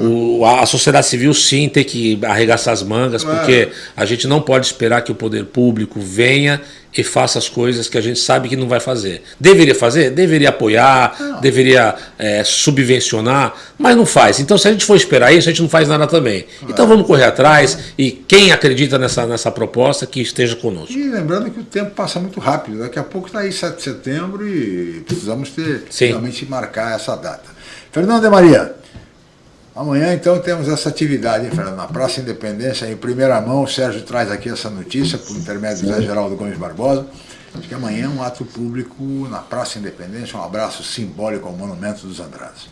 O, a, a, sociedade civil sim tem que arregaçar as mangas, porque a gente não pode esperar que o poder público venha e faça as coisas que a gente sabe que não vai fazer. Deveria fazer? Deveria apoiar, não. deveria é, subvencionar, mas não faz. Então, se a gente for esperar isso, a gente não faz nada também. Então, vamos correr atrás e quem acredita nessa, nessa proposta, que esteja conosco. E lembrando que o tempo passa muito rápido. Daqui a pouco está aí 7 de setembro e precisamos ter, Sim. realmente marcar essa data. Fernando de Maria, Amanhã, então, temos essa atividade, hein, Fernando? Na Praça Independência, em primeira mão, o Sérgio traz aqui essa notícia, por intermédio do Zé Geraldo Gomes Barbosa. Acho que amanhã é um ato público na Praça Independência, um abraço simbólico ao Monumento dos Andrades.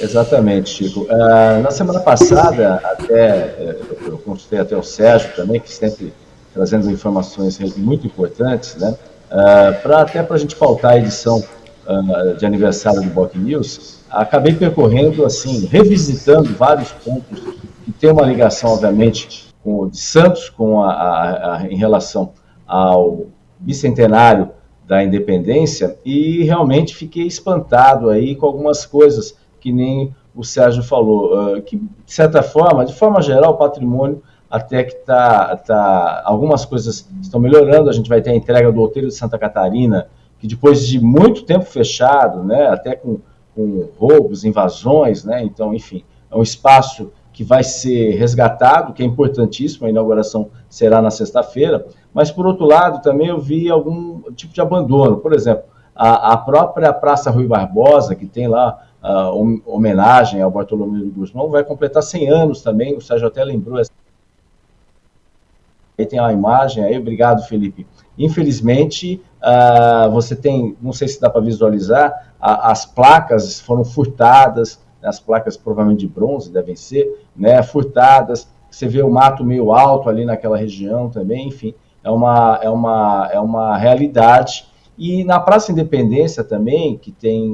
Exatamente, Chico. Uh, na semana passada, até eu consultei até o Sérgio também, que sempre trazendo informações muito importantes, né? Uh, pra, até para a gente pautar a edição uh, de aniversário do Boc News, acabei percorrendo, assim, revisitando vários pontos que tem uma ligação, obviamente, com o de Santos, com a, a, a, em relação ao bicentenário da independência, e realmente fiquei espantado aí com algumas coisas que nem o Sérgio falou, uh, que de certa forma, de forma geral, o patrimônio até que tá, tá, algumas coisas estão melhorando, a gente vai ter a entrega do Outeiro de Santa Catarina, que depois de muito tempo fechado, né, até com com roubos, invasões, né? Então, enfim, é um espaço que vai ser resgatado, que é importantíssimo, a inauguração será na sexta-feira, mas por outro lado também eu vi algum tipo de abandono, por exemplo, a, a própria Praça Rui Barbosa, que tem lá a homenagem ao Bartolomeu de Guzmão, vai completar 100 anos também, o Sérgio até lembrou essa aí tem a imagem aí, obrigado Felipe. Infelizmente, uh, você tem, não sei se dá para visualizar, a, as placas foram furtadas, né, as placas provavelmente de bronze devem ser, né, furtadas, você vê o mato meio alto ali naquela região também, enfim, é uma, é uma, é uma realidade. E na Praça Independência também, que tem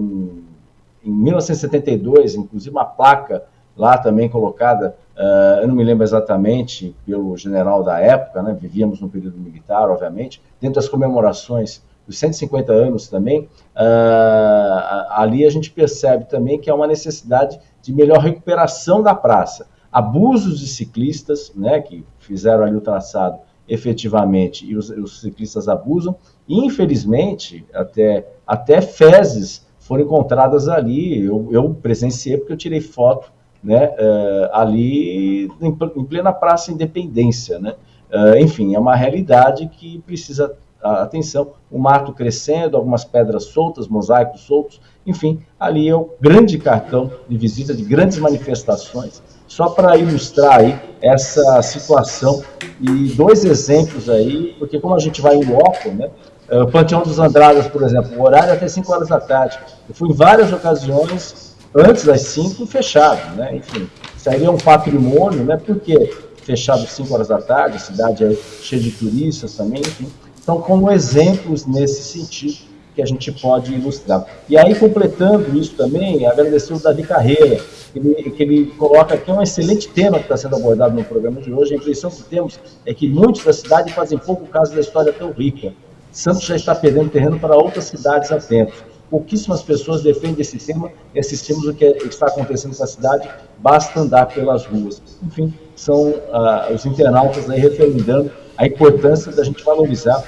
em 1972, inclusive uma placa lá também colocada, uh, eu não me lembro exatamente, pelo general da época, né, vivíamos no período militar, obviamente, dentro das comemorações dos 150 anos também, uh, ali a gente percebe também que há uma necessidade de melhor recuperação da praça. Abusos de ciclistas, né, que fizeram ali o traçado efetivamente e os, os ciclistas abusam. infelizmente, até, até fezes foram encontradas ali. Eu, eu presenciei porque eu tirei foto né, uh, ali em, plena Praça Independência. Né? Uh, enfim, é uma realidade que precisa atenção. O mato crescendo, algumas pedras soltas, mosaicos soltos, enfim, ali é o grande cartão de visita de grandes manifestações. Só para ilustrar aí essa situação e dois exemplos aí, porque como a gente vai em loco, né? Eh, Panteão dos Andradas, por exemplo, o horário é até 5 horas da tarde. Eu fui em várias ocasiões antes das 5 fechado, né? Enfim, seria um patrimônio, né? Porque fechado 5 horas da tarde, a cidade é cheia de turistas também, enfim. Então, como exemplos nesse sentido que a gente pode ilustrar. E aí, completando isso também, agradecer o Davi Carreira, que ele, que ele coloca aqui um excelente tema que está sendo abordado no programa de hoje. A impressão que temos é que muitos da cidade fazem pouco caso da história tão rica. Santos já está perdendo terreno para outras cidades há tempo. Pouquíssimas pessoas defendem esse tema e assistimos o que está acontecendo com a cidade, basta andar pelas ruas. Enfim, são uh, os internautas aí referendando a importância da gente valorizar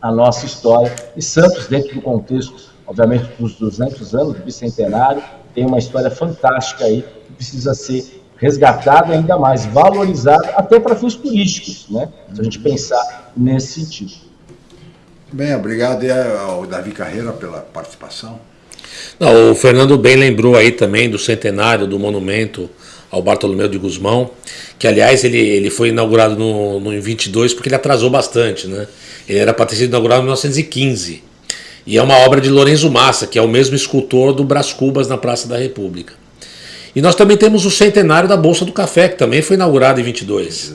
a nossa história. E Santos, dentro do contexto, obviamente, dos 200 anos do bicentenário, tem uma história fantástica aí que precisa ser resgatada ainda mais, valorizada, até para fins turísticos, né? Se a gente pensar nesse sentido. Bem, obrigado ao Davi Carreira pela participação. Não, o Fernando bem lembrou aí também do centenário do monumento ao Bartolomeu de Guzmão, que aliás ele, ele foi inaugurado no, no, em 22 porque ele atrasou bastante, né? Ele era para ter sido inaugurado em 1915. E é uma obra de Lorenzo Massa, que é o mesmo escultor do Brás Cubas na Praça da República. E nós também temos o centenário da Bolsa do Café, que também foi inaugurado em 22.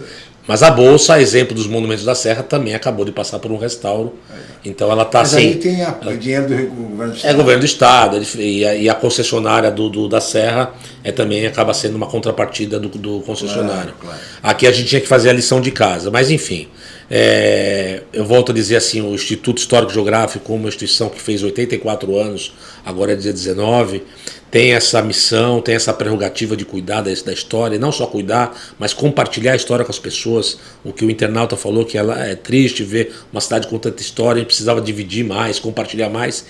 Mas a bolsa, a exemplo dos monumentos da Serra, também acabou de passar por um restauro. Então ela está. Mas aí tem a, o dinheiro do governo do Estado. É governo do Estado. E a, e a concessionária do, do, da Serra é, também acaba sendo uma contrapartida do, do concessionário. Claro, claro. Aqui a gente tinha que fazer a lição de casa. Mas enfim. É, eu volto a dizer assim, o Instituto Histórico Geográfico, uma instituição que fez 84 anos, agora é dia 19, tem essa missão, tem essa prerrogativa de cuidar da, história, e não só cuidar, mas compartilhar a história com as pessoas. O que o internauta falou, que ela é triste ver uma cidade com tanta história, a gente precisava dividir mais, compartilhar mais.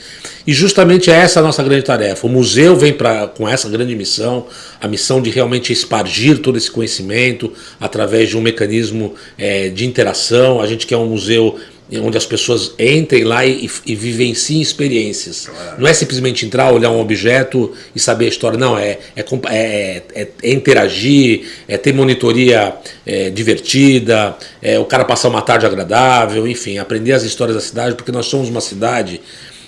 E justamente é essa a nossa grande tarefa. O museu vem pra, com essa grande missão, a missão de realmente espargir todo esse conhecimento através de um mecanismo é, de interação. A gente quer um museu onde as pessoas entrem lá e, e vivenciem experiências. Claro. Não é simplesmente entrar, olhar um objeto e saber a história, não, é, é, é, é, é interagir, é ter monitoria é, divertida, é o cara passar uma tarde agradável, enfim, aprender as histórias da cidade, porque nós somos uma cidade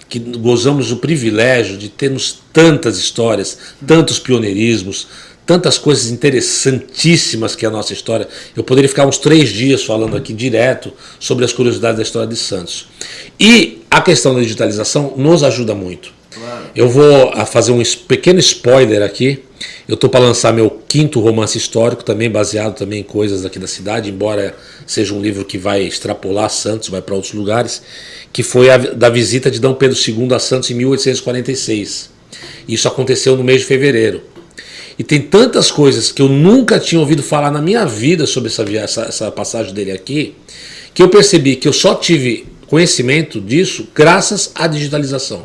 que gozamos do privilégio de termos tantas histórias, tantos pioneirismos, tantas coisas interessantíssimas que é a nossa história. Eu poderia ficar uns três dias falando aqui direto sobre as curiosidades da história de Santos. E a questão da digitalização nos ajuda muito. Eu vou fazer um pequeno spoiler aqui. Eu estou para lançar meu quinto romance histórico, também baseado também em coisas aqui da cidade, embora seja um livro que vai extrapolar Santos, vai para outros lugares, que foi a da visita de D. Pedro II a Santos em 1846. Isso aconteceu no mês de fevereiro. E tem tantas coisas que eu nunca tinha ouvido falar na minha vida sobre essa, essa, essa passagem dele aqui, que eu percebi que eu só tive conhecimento disso graças à digitalização.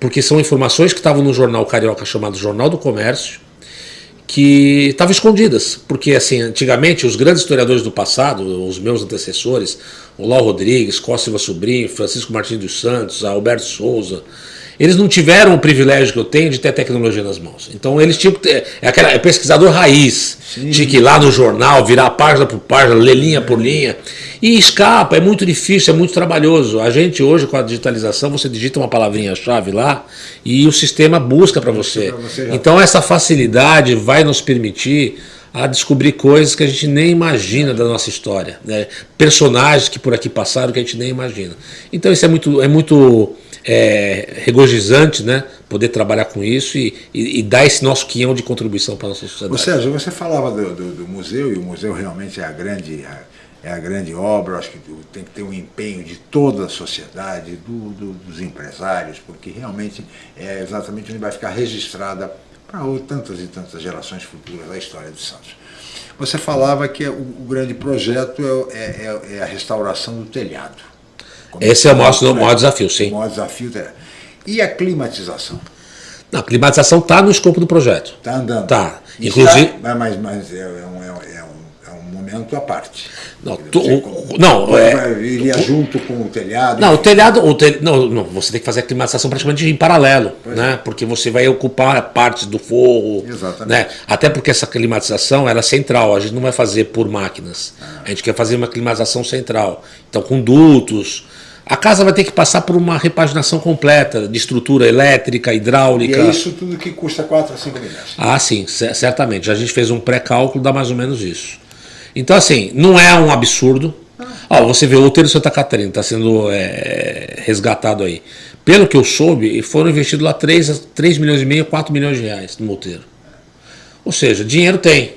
Porque são informações que estavam no jornal carioca chamado Jornal do Comércio, que estavam escondidas. Porque assim, antigamente os grandes historiadores do passado, os meus antecessores, Lau Rodrigues, Costa Silva Sobrinho, Francisco Martins dos Santos, Alberto Souza, eles não tiveram o privilégio que eu tenho de ter tecnologia nas mãos. Então eles tinham que ter. É, aquela, é pesquisador raiz. Sim. Tinha que ir lá no jornal, virar página por página, ler linha por linha. E escapa, é muito difícil, é muito trabalhoso. A gente hoje, com a digitalização, você digita uma palavrinha-chave lá e o sistema busca para você. você então essa facilidade vai nos permitir a descobrir coisas que a gente nem imagina da nossa história. Né? Personagens que por aqui passaram que a gente nem imagina. Então isso é muito, é muito é, regozijante, né? Poder trabalhar com isso e, e, e, dar esse nosso quinhão de contribuição para a nossa sociedade. Ô Sérgio, você falava do, do, do, museu, e o museu realmente é a grande, é a grande obra, acho que tem que ter um empenho de toda a sociedade, do, dos empresários, porque realmente é exatamente onde vai ficar registrada para tantas e tantas gerações futuras a história de Santos. você falava que o, o grande projeto é, é, é, a restauração do telhado. Esse é o maior, o maior desafio, sim. O maior desafio. E a climatização? Não, a climatização está no escopo do projeto. Está andando. Tá. Inclusive. É, mas, mas é, um, é, um, é momento à parte. Não, tu, o, não é, iria junto com o telhado. Não, o telhado, o tel, não, não, você tem que fazer a climatização praticamente em paralelo, pois né? É. Porque você vai ocupar partes do forro, Exatamente. né? Até porque essa climatização era é central, a gente não vai fazer por máquinas. Ah. A gente quer fazer uma climatização central. Então com dutos, a casa vai ter que passar por uma repaginação completa de estrutura elétrica, hidráulica. E é isso tudo que custa 4 a 5 milhões. Ah, sim, certamente. A gente fez um pré-cálculo, dá mais ou menos isso. Então, assim, não é um absurdo. Ó, você vê o Outeiro Santa Catarina está sendo é, resgatado aí. Pelo que eu soube, foram investidos lá 3, 3 milhões e meio, 4 milhões de reais no Outeiro. Ou seja, dinheiro tem.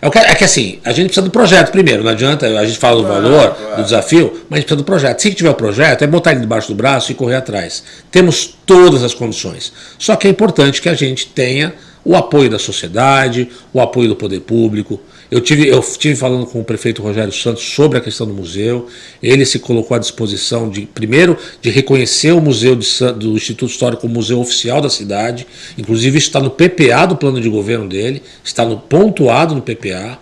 É, que, é que assim, a gente precisa do projeto primeiro, não adianta, a gente fala do valor, do desafio, mas a gente precisa do projeto. Se tiver o projeto, é botar ele debaixo do braço e correr atrás. Temos todas as condições. Só que é importante que a gente tenha o apoio da sociedade, o apoio do poder público, eu tive, eu tive falando com o prefeito Rogério Santos sobre a questão do museu. Ele se colocou à disposição de, primeiro, de reconhecer o museu de, do Instituto Histórico como museu oficial da cidade. Inclusive, está no PPA do plano de governo dele, está no pontuado no PPA.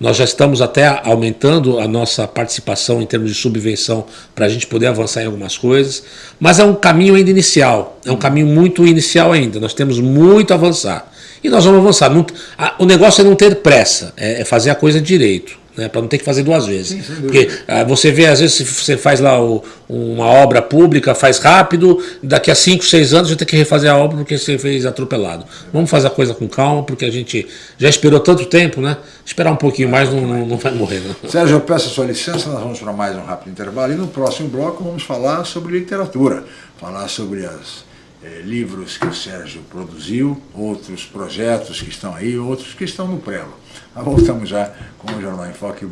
Nós já estamos até aumentando a nossa participação em termos de subvenção para a gente poder avançar em algumas coisas, mas é um caminho ainda inicial, é um caminho muito inicial ainda, nós temos muito a avançar. E nós vamos avançar. Não, a, o negócio é não ter pressa, é, é fazer a coisa direito. Né, para não ter que fazer duas vezes. Sim, Porque ah, você vê, às vezes, você faz lá o, uma obra pública, faz rápido, daqui a 5, 6 anos você tem que refazer a obra porque você fez atropelado. Vamos fazer a coisa com calma, porque a gente já esperou tanto tempo, né? Esperar um pouquinho mais não, não, não vai morrer. Não. Né? Sérgio, eu peço a sua licença, nós vamos para mais um rápido intervalo e no próximo bloco vamos falar sobre literatura, falar sobre as é, livros que o Sérgio produziu, outros projetos que estão aí, outros que estão no prelo. Mas voltamos já com o Jornal em Foque,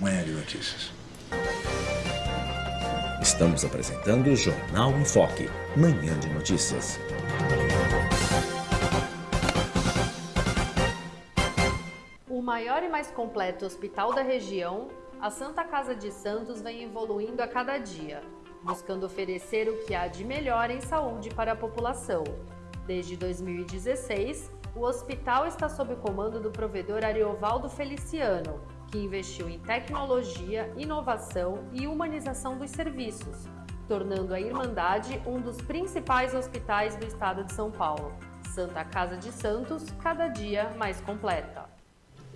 Manhã de Notícias. Estamos apresentando o Jornal em Foque, Manhã de Notícias. O maior e mais completo hospital da região, a Santa Casa de Santos vem evoluindo a cada dia buscando oferecer o que há de melhor em saúde para a população. Desde 2016, o hospital está sob o comando do provedor Ariovaldo Feliciano, que investiu em tecnologia, inovação e humanização dos serviços, tornando a Irmandade um dos principais hospitais do estado de São Paulo. Santa Casa de Santos, cada dia mais completa.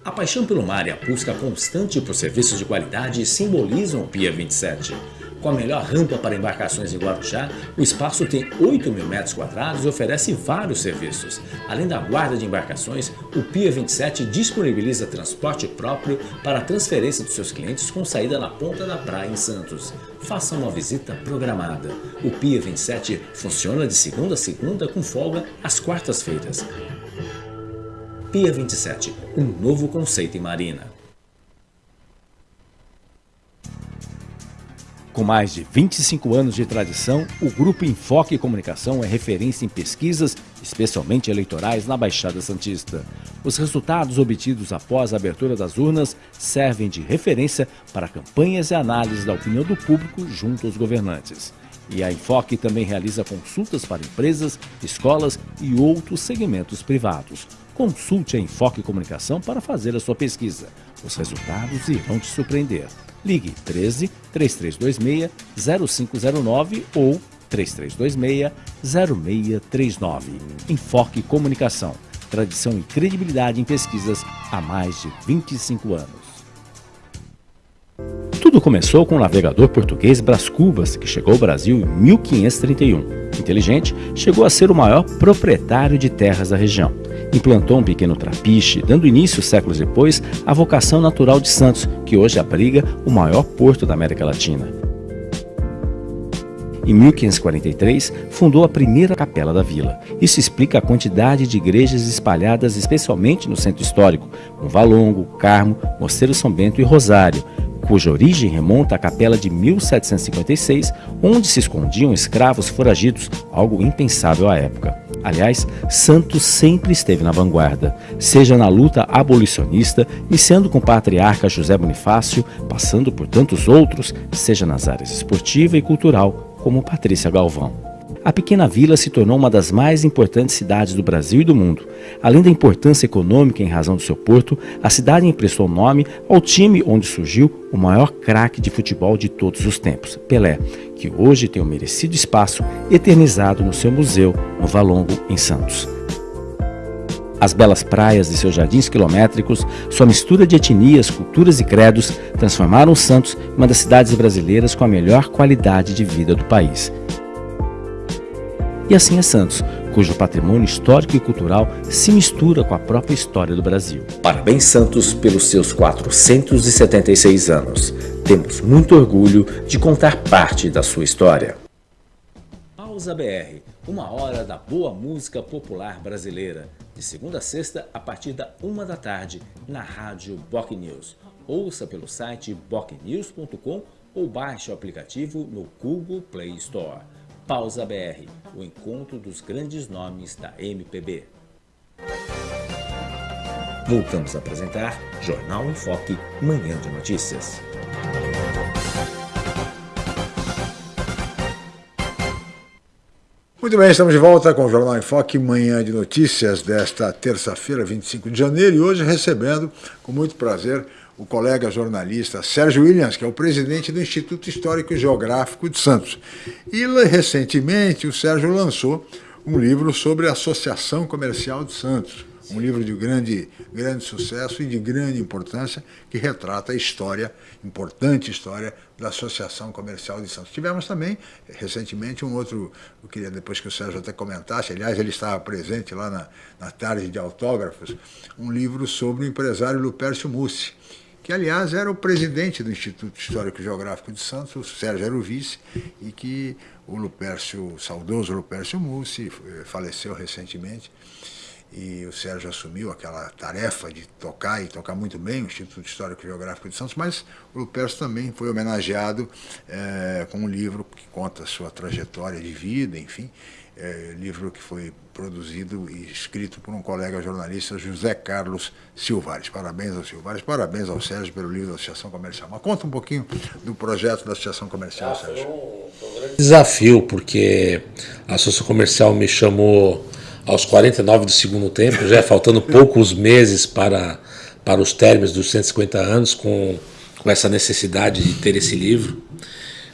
A paixão pelo mar e a busca constante por serviços de qualidade simbolizam o Pia 27. Com a melhor rampa para embarcações em Guarujá, o espaço tem 8 mil metros quadrados e oferece vários serviços. Além da guarda de embarcações, o Pia 27 disponibiliza transporte próprio para a transferência dos seus clientes com saída na ponta da praia em Santos. Faça uma visita programada. O Pia 27 funciona de segunda a segunda com folga às quartas-feiras. Pia 27, um novo conceito em marina. Com mais de 25 anos de tradição, o Grupo Enfoque Comunicação é referência em pesquisas, especialmente eleitorais, na Baixada Santista. Os resultados obtidos após a abertura das urnas servem de referência para campanhas e análises da opinião do público junto aos governantes. E a Enfoque também realiza consultas para empresas, escolas e outros segmentos privados. Consulte a Enfoque Comunicação para fazer a sua pesquisa. Os resultados irão te surpreender. Ligue 13 3326 0509 ou 3326 0639. Enfoque Comunicação. Tradição e credibilidade em pesquisas há mais de 25 anos. Tudo começou com o navegador português Brás Cubas, que chegou ao Brasil em 1531. Inteligente, chegou a ser o maior proprietário de terras da região implantou um pequeno trapiche, dando início séculos depois à vocação natural de Santos, que hoje abriga o maior porto da América Latina. Em 1543, fundou a primeira capela da vila. Isso explica a quantidade de igrejas espalhadas especialmente no centro histórico, com Valongo, Carmo, Mosteiro São Bento e Rosário, cuja origem remonta à capela de 1756, onde se escondiam escravos foragidos, algo impensável à época. Aliás, Santos sempre esteve na vanguarda, seja na luta abolicionista, iniciando com o patriarca José Bonifácio, passando por tantos outros, seja nas áreas esportiva e cultural, como Patrícia Galvão a pequena vila se tornou uma das mais importantes cidades do Brasil e do mundo. Além da importância econômica em razão do seu porto, a cidade emprestou nome ao time onde surgiu o maior craque de futebol de todos os tempos, Pelé, que hoje tem o um merecido espaço eternizado no seu museu, no Valongo, em Santos. As belas praias de seus jardins quilométricos, sua mistura de etnias, culturas e credos, transformaram Santos em uma das cidades brasileiras com a melhor qualidade de vida do país. E assim é Santos, cujo patrimônio histórico e cultural se mistura com a própria história do Brasil. Parabéns, Santos, pelos seus 476 anos. Temos muito orgulho de contar parte da sua história. Pausa BR, uma hora da boa música popular brasileira. De segunda a sexta, a partir da uma da tarde, na rádio Boc News. Ouça pelo site bocnews.com ou baixe o aplicativo no Google Play Store. Pausa BR, o encontro dos grandes nomes da MPB. Voltamos a apresentar Jornal em Foque, Manhã de Notícias. Muito bem, estamos de volta com o Jornal em Foque, Manhã de Notícias desta terça-feira, 25 de janeiro, e hoje recebendo com muito prazer o colega jornalista Sérgio Williams, que é o presidente do Instituto Histórico e Geográfico de Santos. E recentemente o Sérgio lançou um livro sobre a Associação Comercial de Santos, um livro de grande, grande sucesso e de grande importância que retrata a história, importante história da Associação Comercial de Santos. Tivemos também, recentemente, um outro, eu queria depois que o Sérgio até comentasse, aliás, ele estava presente lá na, na tarde de autógrafos, um livro sobre o empresário Lupércio Mussi, que aliás era o presidente do Instituto Histórico e Geográfico de Santos, o Sérgio era o vice, e que o Lupércio, o saudoso Lupércio Mussi, faleceu recentemente, e o Sérgio assumiu aquela tarefa de tocar e tocar muito bem o Instituto Histórico e Geográfico de Santos, mas o Lupércio também foi homenageado é, com um livro que conta a sua trajetória de vida, enfim, é, livro que foi produzido e escrito por um colega jornalista, José Carlos Silvares. Parabéns ao Silvares, parabéns ao Sérgio pelo livro da Associação Comercial. Mas conta um pouquinho do projeto da Associação Comercial, ah, Sérgio. Foi um, foi um grande desafio, porque a Associação Comercial me chamou aos 49 do segundo tempo, já faltando poucos meses para, para os términos dos 150 anos, com, com essa necessidade de ter esse livro.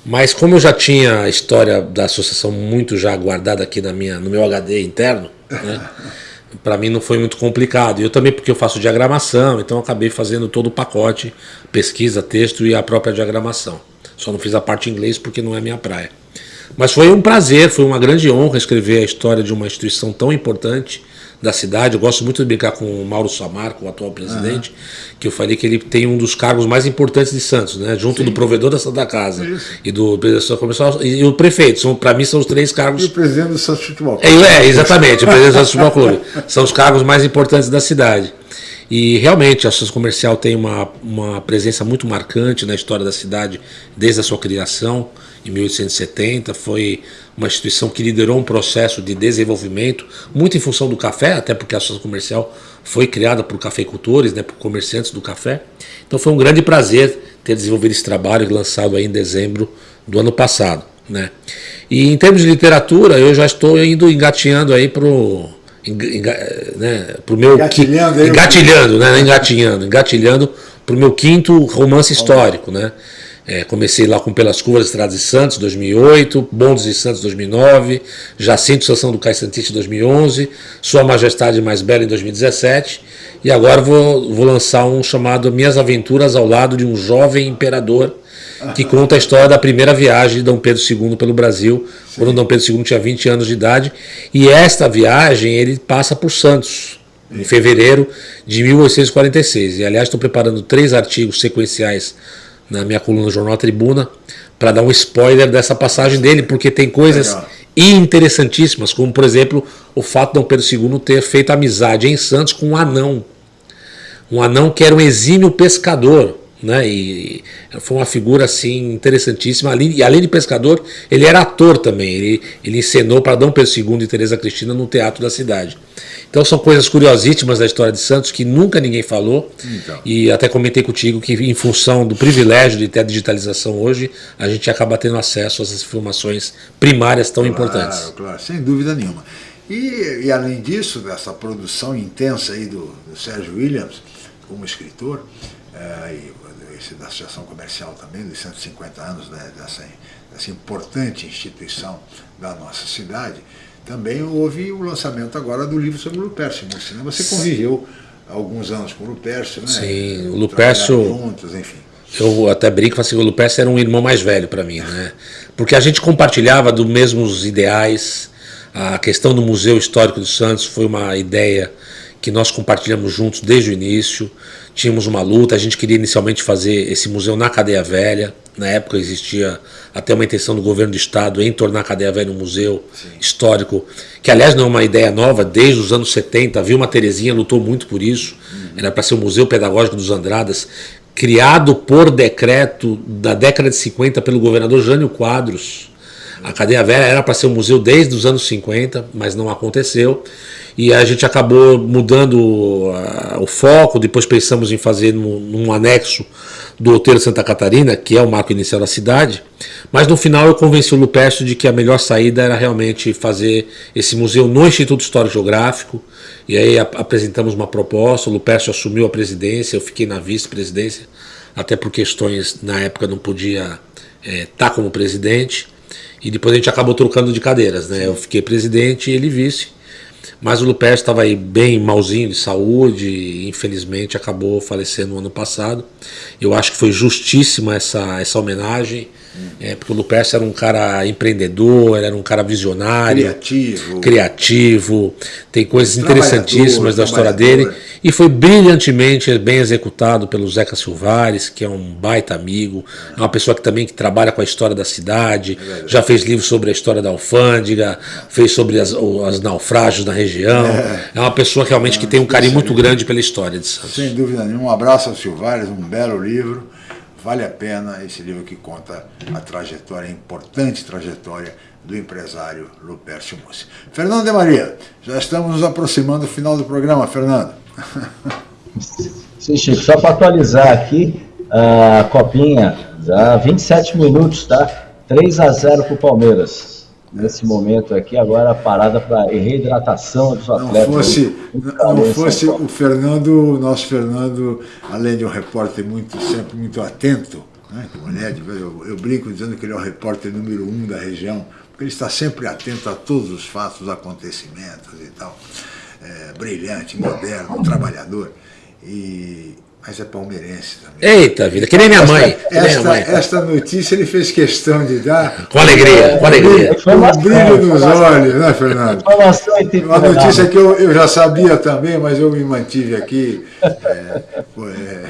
Mas como eu já tinha a história da associação muito já guardada aqui na minha, no meu HD interno, né, para mim não foi muito complicado. Eu também porque eu faço diagramação, então acabei fazendo todo o pacote, pesquisa, texto e a própria diagramação. Só não fiz a parte em inglês porque não é minha praia. Mas foi um prazer, foi uma grande honra escrever a história de uma instituição tão importante da cidade. Eu gosto muito de brincar com o Mauro Samarco, o atual presidente, uhum. que eu falei que ele tem um dos cargos mais importantes de Santos, né? junto Sim. do provedor da Santa Casa Isso. e do presidente comercial e, o prefeito. Para mim são os três cargos. E o presidente do Santos Futebol Clube. É, é exatamente, o presidente do Santos Futebol Clube. São os cargos mais importantes da cidade. E realmente a associação comercial tem uma, uma presença muito marcante na história da cidade desde a sua criação em 1870. Foi uma instituição que liderou um processo de desenvolvimento, muito em função do café, até porque a associação comercial foi criada por cafeicultores, né, por comerciantes do café. Então foi um grande prazer ter desenvolvido esse trabalho lançado aí em dezembro do ano passado. Né? E em termos de literatura, eu já estou indo engatinhando aí para o né, pro meu engatilhando, engatilhando, né, engatilhando, engatilhando para o meu quinto romance histórico, né? É, comecei lá com Pelas Curvas Estradas de Santos, 2008, Bondes de Santos, 2009, Jacinto Sação do Cais Santista, 2011, Sua Majestade Mais Bela, em 2017, e agora vou, vou lançar um chamado Minhas Aventuras ao lado de um jovem imperador, que conta a história da primeira viagem de Dom Pedro II pelo Brasil, Sim. quando Dom Pedro II tinha 20 anos de idade, e esta viagem ele passa por Santos, em fevereiro de 1846. E aliás, estou preparando três artigos sequenciais na minha coluna do Jornal Tribuna para dar um spoiler dessa passagem dele, porque tem coisas Legal. interessantíssimas, como por exemplo o fato de Dom Pedro II ter feito amizade em Santos com um anão. Um anão que era um exímio pescador, né? E foi uma figura assim interessantíssima. E além de pescador, ele era ator também. Ele, ele encenou para Dom Pedro II e Teresa Cristina no teatro da cidade. Então são coisas curiosíssimas da história de Santos que nunca ninguém falou. Então. E até comentei contigo que em função do privilégio de ter a digitalização hoje, a gente acaba tendo acesso às informações primárias tão claro, importantes. Claro, sem dúvida nenhuma. E, e, além disso, dessa produção intensa aí do, do Sérgio Williams como escritor, é, e esse da Associação Comercial também, dos 150 anos né, dessa, dessa importante instituição da nossa cidade, também houve o lançamento agora do livro sobre o Lupércio Né? Você conviveu alguns anos com o Lupércio, né? Sim, o Lupércio... Juntos, enfim. Eu até brinco, assim, o Lupércio era um irmão mais velho para mim, né? Porque a gente compartilhava dos mesmos ideais, a questão do Museu Histórico dos Santos foi uma ideia que nós compartilhamos juntos desde o início tínhamos uma luta, a gente queria inicialmente fazer esse museu na Cadeia Velha, na época existia até uma intenção do governo do estado em tornar a Cadeia Velha um museu Sim. histórico, que aliás não é uma ideia nova, desde os anos 70, viu uma Terezinha lutou muito por isso, uhum. era para ser o Museu Pedagógico dos Andradas, criado por decreto da década de 50 pelo governador Jânio Quadros. A Cadeia Velha era para ser um museu desde os anos 50, mas não aconteceu e a gente acabou mudando uh, o foco, depois pensamos em fazer num, num, anexo do Hotel Santa Catarina, que é o marco inicial da cidade, mas no final eu convenci o Lupércio de que a melhor saída era realmente fazer esse museu no Instituto Histórico Geográfico, e aí apresentamos uma proposta, o Lupércio assumiu a presidência, eu fiquei na vice-presidência, até por questões, na época não podia estar é, tá como presidente, e depois a gente acabou trocando de cadeiras, né? Eu fiquei presidente e ele vice, mas o Lupercio estava aí bem malzinho de saúde, e infelizmente acabou falecendo no ano passado. Eu acho que foi justíssima essa, essa homenagem. É, porque o Lupercio era um cara empreendedor, era um cara visionário, criativo, criativo tem coisas interessantíssimas da história dele e foi brilhantemente bem executado pelo Zeca Silvares, que é um baita amigo, é uma pessoa que também que trabalha com a história da cidade, é já fez livros sobre a história da alfândega, fez sobre as, os naufrágios da região, é, é uma pessoa realmente que tem um carinho muito grande pela história de Santos. Sem dúvida nenhuma, um abraço ao Silvares, um belo livro Vale a pena esse livro que conta a trajetória, a importante trajetória do empresário Lupércio Mussi. Fernando de Maria, já estamos nos aproximando do final do programa, Fernando. Sim, Chico, só para atualizar aqui, a copinha, já 27 minutos, tá? 3 a 0 para o Palmeiras nesse momento aqui, agora a parada para reidratação dos atletas. Não fosse, não fosse o Fernando, nosso Fernando, além de um repórter muito, sempre muito atento, né, eu, eu brinco dizendo que ele é o repórter número um da região, porque ele está sempre atento a todos os fatos, acontecimentos e tal. É, brilhante, moderno, trabalhador. E mas é palmeirense também. Eita vida, que nem minha mãe. Esta, minha mãe. esta notícia ele fez questão de dar. Com alegria, com alegria. Com um brilho nos olhos, né, Fernando? Uma notícia que eu, eu já sabia também, mas eu me mantive aqui é, é,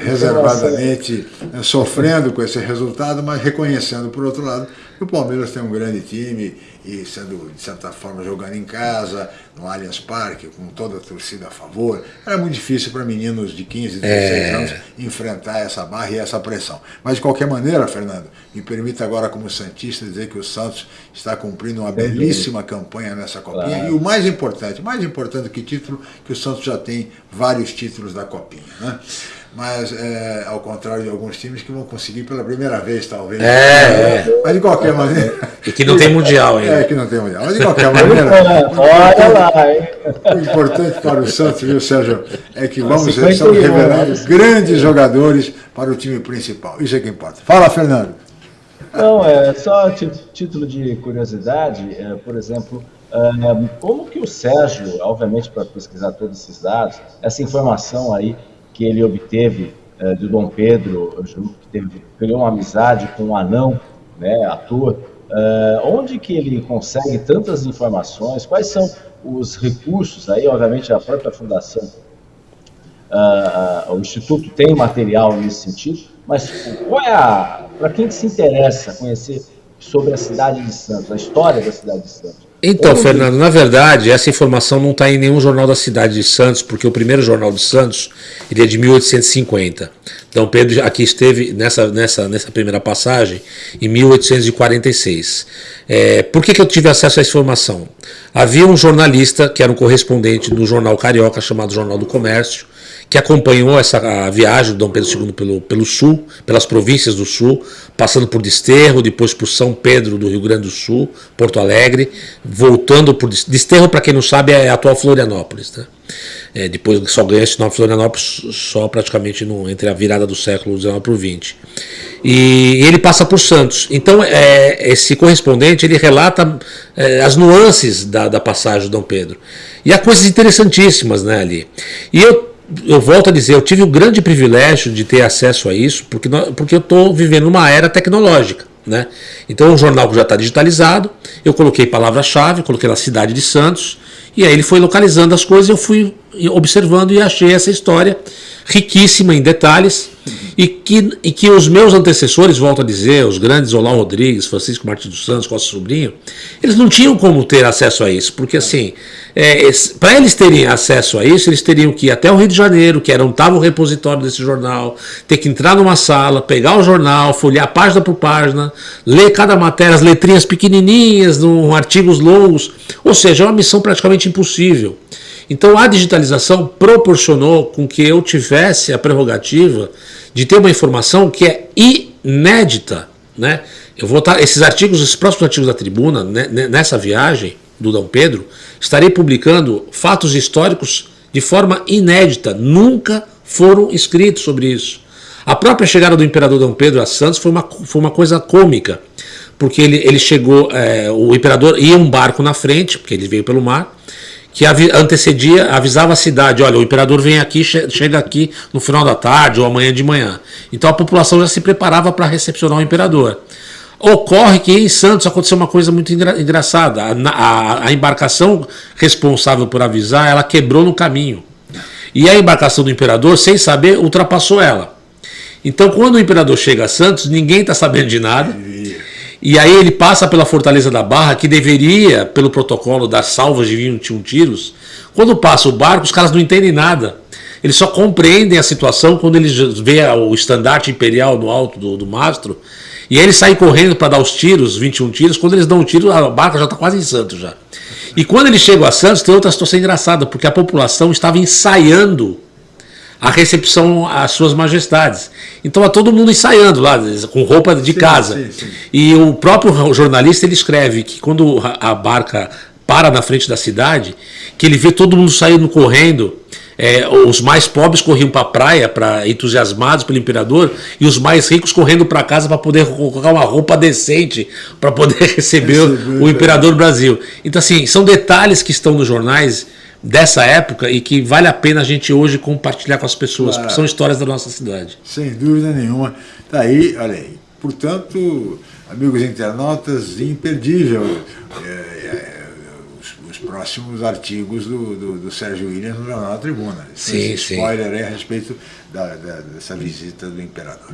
reservadamente, né, sofrendo com esse resultado, mas reconhecendo, por outro lado, que o Palmeiras tem um grande time e sendo, de certa forma, jogando em casa, no Allianz Parque, com toda a torcida a favor. Era muito difícil para meninos de 15, 16 é... anos enfrentar essa barra e essa pressão. Mas, de qualquer maneira, Fernando, me permita agora, como Santista, dizer que o Santos está cumprindo uma belíssima campanha nessa Copinha. Claro. E o mais importante, mais importante que título, que o Santos já tem vários títulos da Copinha. Né? Mas é, ao contrário de alguns times que vão conseguir pela primeira vez, talvez. É, é. Mas de qualquer maneira. E que não tem mundial ainda. É, que não tem mundial. Mas de qualquer maneira. Olha lá, hein? O importante para o Santos, viu, Sérgio, é que vamos estamos revelando grandes jogadores para o time principal. Isso é que importa. Fala, Fernando. Não, é só título de curiosidade, é, por exemplo. É, como que o Sérgio, obviamente para pesquisar todos esses dados, essa informação aí que ele obteve uh, do Dom Pedro, que teve, criou uma amizade com um anão, né, ator, uh, onde que ele consegue tantas informações, quais são os recursos, aí obviamente a própria fundação, uh, o Instituto tem material nesse sentido, mas qual é a, para quem que se interessa conhecer sobre a cidade de Santos, a história da cidade de Santos, então, Fernando, na verdade, essa informação não está em nenhum jornal da cidade de Santos, porque o primeiro jornal de Santos ele é de 1850. Dom Pedro aqui esteve nessa, nessa, nessa primeira passagem em 1846. É, por que, que eu tive acesso a essa informação? Havia um jornalista que era um correspondente do jornal carioca chamado Jornal do Comércio, que acompanhou essa viagem do Dom Pedro II pelo, pelo sul, pelas províncias do sul, passando por Desterro, depois por São Pedro do Rio Grande do Sul, Porto Alegre, voltando por Desterro, para quem não sabe, é a atual Florianópolis. Né? É, depois só ganha esse nome Florianópolis só praticamente no, entre a virada do século XIX para o XX. E ele passa por Santos. Então, é, esse correspondente ele relata é, as nuances da, da passagem do Dom Pedro. E há coisas interessantíssimas né, ali. E eu eu volto a dizer, eu tive o grande privilégio de ter acesso a isso, porque, porque eu estou vivendo uma era tecnológica. Né? Então o jornal já está digitalizado, eu coloquei palavra-chave, coloquei na cidade de Santos, e aí ele foi localizando as coisas, eu fui observando e achei essa história riquíssima em detalhes, e que, e que os meus antecessores, volto a dizer, os grandes Olá Rodrigues, Francisco Martins dos Santos, Costa Sobrinho, eles não tinham como ter acesso a isso, porque assim, é, para eles terem acesso a isso, eles teriam que ir até o Rio de Janeiro, que era onde estava o repositório desse jornal, ter que entrar numa sala, pegar o jornal, folhear página por página, ler cada matéria, as letrinhas pequenininhas, num, artigos longos, ou seja, é uma missão praticamente impossível. Então a digitalização proporcionou com que eu tivesse a prerrogativa de ter uma informação que é inédita. Né? Eu vou estar, esses artigos, esses próximos artigos da tribuna, né, nessa viagem do Dom Pedro, estarei publicando fatos históricos de forma inédita. Nunca foram escritos sobre isso. A própria chegada do imperador Dom Pedro a Santos foi uma, foi uma coisa cômica, porque ele, ele chegou, é, o imperador ia um barco na frente, porque ele veio pelo mar, que antecedia, avisava a cidade, olha, o imperador vem aqui, chega aqui no final da tarde ou amanhã de manhã. Então a população já se preparava para recepcionar o imperador. Ocorre que em Santos aconteceu uma coisa muito engra engraçada. A, a, a, embarcação responsável por avisar, ela quebrou no caminho. E a embarcação do imperador, sem saber, ultrapassou ela. Então quando o imperador chega a Santos, ninguém está sabendo de nada. E aí ele passa pela Fortaleza da Barra, que deveria, pelo protocolo das salvas de 21 tiros. Quando passa o barco, os caras não entendem nada. Eles só compreendem a situação quando eles vê o estandarte imperial no alto do, do mastro. E aí eles saem correndo para dar os tiros, 21 tiros. Quando eles dão um tiro, a barca já está quase em Santos já. E quando eles chegam a Santos, tem outra situação engraçada, porque a população estava ensaiando a recepção às suas majestades. Então a todo mundo ensaiando lá, com roupa de sim, casa. Sim, sim. E o próprio jornalista ele escreve que quando a barca para na frente da cidade, que ele vê todo mundo saindo correndo, é, os mais pobres corriam para a praia, para entusiasmados pelo imperador, e os mais ricos correndo para casa para poder colocar uma roupa decente para poder receber o, o imperador Brasil. Então assim, são detalhes que estão nos jornais dessa época e que vale a pena a gente hoje compartilhar com as pessoas, claro. porque são histórias da nossa cidade. Sem dúvida nenhuma. Tá aí, olha aí. Portanto, amigos internautas, imperdível é, é, os, os, próximos artigos do, do, do, Sérgio Williams no Jornal da Tribuna. Sim, Esse spoiler sim. a respeito da, da, dessa visita do imperador.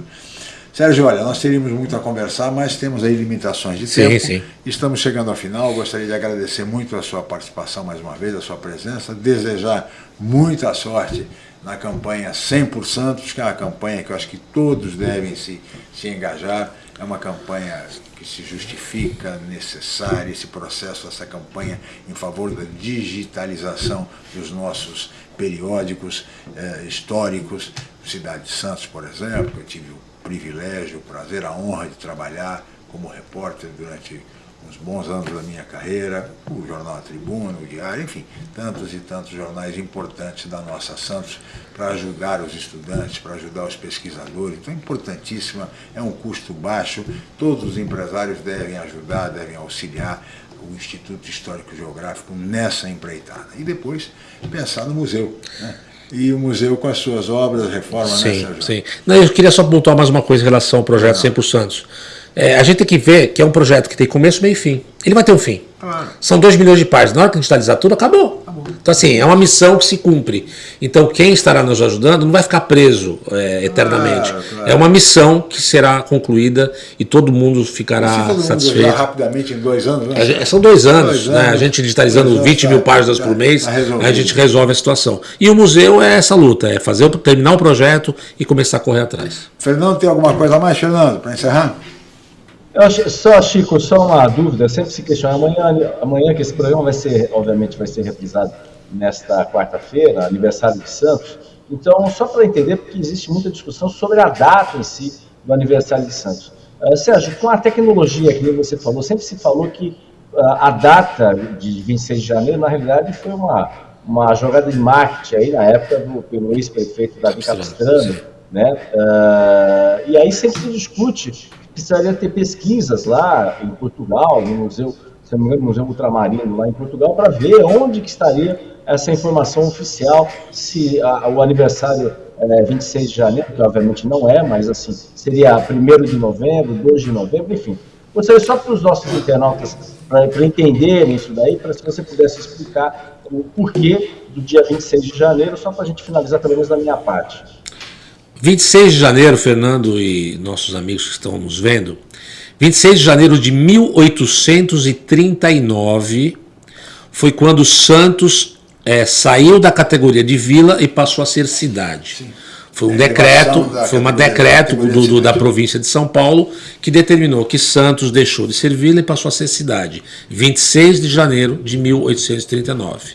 Sérgio, olha, nós teríamos muito a conversar, mas temos aí limitações de sim, tempo. Sim. Estamos chegando ao final, gostaria de agradecer muito a sua participação mais uma vez, a sua presença, desejar muita sorte na campanha 100 Santos, que é uma campanha que eu acho que todos devem se, se engajar, é uma campanha que se justifica, necessária, esse processo, essa campanha em favor da digitalização dos nossos periódicos eh, históricos, Cidade de Santos, por exemplo, eu tive o privilégio, o prazer, a honra de trabalhar como repórter durante uns bons anos da minha carreira, o Jornal Tribuna, o Diário, enfim, tantos e tantos jornais importantes da nossa Santos para ajudar os estudantes, para ajudar os pesquisadores. Então, é importantíssima, é um custo baixo, todos os empresários devem ajudar, devem auxiliar o Instituto Histórico Geográfico nessa empreitada. E depois pensar no museu. Né? E o museu com as suas obras, reforma, sim, né, Sérgio? Sim, Não, eu queria só pontuar mais uma coisa em relação ao projeto 100 Santos. É, a gente tem que ver que é um projeto que tem começo, meio e fim. Ele vai ter um fim. Claro. São 2 milhões de páginas. Na hora que digitalizar tudo, acabou. acabou. Então, assim, é uma missão que se cumpre. Então, quem estará nos ajudando não vai ficar preso é, eternamente. Claro, claro. É uma missão que será concluída e todo mundo ficará todo satisfeito. Mundo rapidamente em dois anos, né? São dois anos, dois né? anos. A gente digitalizando dois 20 mil páginas por mês, a gente resolve a situação. E o museu é essa luta, é fazer terminar o projeto e começar a correr atrás. Fernando, tem alguma coisa a mais, Fernando, para encerrar? Eu só, Chico, só uma dúvida, sempre se questiona, amanhã, amanhã que esse programa vai ser, obviamente, vai ser reprisado nesta quarta-feira, aniversário de Santos, então, só para entender, porque existe muita discussão sobre a data em si do aniversário de Santos. Uh, Sérgio, com a tecnologia que você falou, sempre se falou que uh, a data de 26 de janeiro, na realidade, foi uma, uma jogada de marketing aí na época do, pelo ex-prefeito Davi Capistrano, né? Uh, e aí sempre se discute precisaria ter pesquisas lá em Portugal, no museu, se não Museu Ultramarino lá em Portugal, para ver onde que estaria essa informação oficial, se a, o aniversário é 26 de janeiro, que obviamente não é, mas assim, seria 1 de novembro, 2 de novembro, enfim. Gostaria só para os nossos internautas, para entenderem isso daí, para se você pudesse explicar o porquê do dia 26 de janeiro, só para a gente finalizar pelo menos da minha parte. 26 de janeiro, Fernando e nossos amigos que estão nos vendo, 26 de janeiro de 1839 foi quando Santos é, saiu da categoria de vila e passou a ser cidade. Sim. Foi um é, decreto, foi um decreto do, do, da província de São Paulo que determinou que Santos deixou de ser vila e passou a ser cidade. 26 de janeiro de 1839.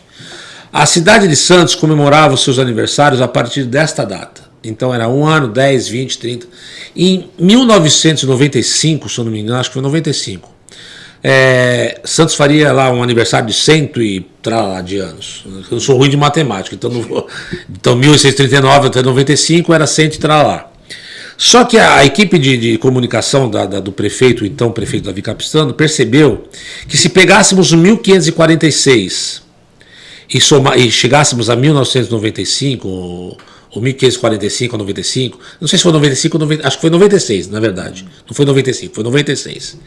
A cidade de Santos comemorava os seus aniversários a partir desta data. Então era um ano, 10, 20, 30. Em 1995, se eu não me engano, acho que foi 95, é, Santos faria lá um aniversário de cento e tralá de anos. Eu sou ruim de matemática, então, não vou, então 1839 até 95 era cento e tralá. Só que a, equipe de, de comunicação da, da, do prefeito, então prefeito Davi Capistrano, percebeu que se pegássemos o 1546 e, soma, e chegássemos a 1995 ou 1545 ou 95, não sei se foi 95 ou 90, acho que foi 96, na verdade. Não foi 95, foi 96.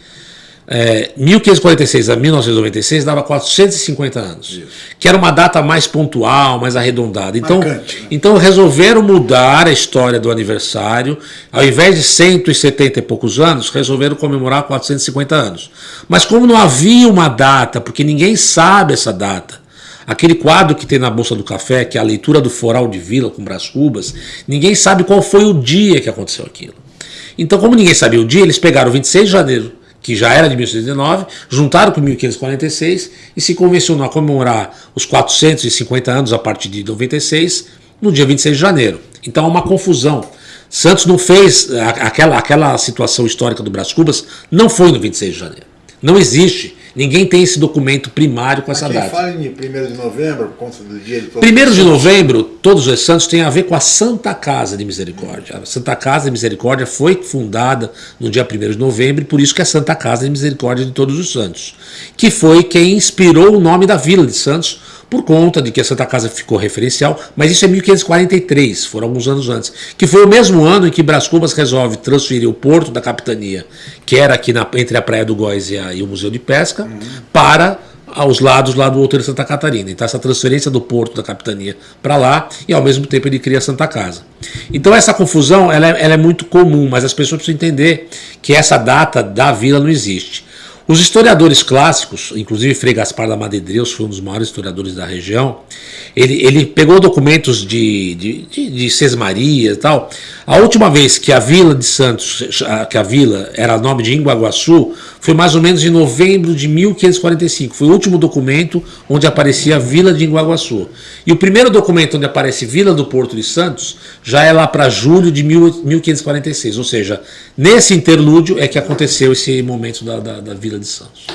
É, 1546 a 1996 dava 450 anos, Isso. que era uma data mais pontual, mais arredondada. Então, Marcante, né? então resolveram mudar a história do aniversário. Ao invés de 170 e poucos anos, resolveram comemorar 450 anos. Mas como não havia uma data, porque ninguém sabe essa data, Aquele quadro que tem na Bolsa do Café, que é a leitura do Foral de Vila com Brás Cubas, ninguém sabe qual foi o dia que aconteceu aquilo. Então, como ninguém sabia o dia, eles pegaram 26 de janeiro, que já era de 1819, juntaram com 1546 e se convencionou a comemorar os 450 anos a partir de 96, no dia 26 de janeiro. Então, é uma confusão. Santos não fez aquela, aquela situação histórica do Brás Cubas, não foi no 26 de janeiro. Não existe. Ninguém tem esse documento primário com essa data. fala em 1 de novembro, por conta do dia de todos 1 de novembro, todos os santos tem a ver com a Santa Casa de Misericórdia. A Santa Casa de Misericórdia foi fundada no dia 1 de novembro, por isso que é Santa Casa de Misericórdia de Todos os Santos, que foi quem inspirou o nome da Vila de Santos, por conta de que a Santa Casa ficou referencial, mas isso é 1543, foram alguns anos antes, que foi o mesmo ano em que Brás Cubas resolve transferir o porto da capitania, que era aqui na, entre a Praia do Góis e, a, e o Museu de Pesca, uhum. para aos lados lá do Outeiro de Santa Catarina. Então essa transferência do porto da capitania para lá e ao mesmo tempo ele cria a Santa Casa. Então essa confusão ela é, ela é muito comum, mas as pessoas precisam entender que essa data da vila não existe. Os historiadores clássicos, inclusive Frei Gaspar da Madedreus foi um dos maiores historiadores da região, ele, ele pegou documentos de, de, de, de Sesmaria e tal. A última vez que a Vila de Santos, que a vila era nome de Inguaguaçu, foi mais ou menos em novembro de 1545. Foi o último documento onde aparecia a Vila de Inguaguaçu. E o primeiro documento onde aparece Vila do Porto de Santos já é lá para julho de 1546. Ou seja, nesse interlúdio é que aconteceu esse momento da, da, da Vila de Santos.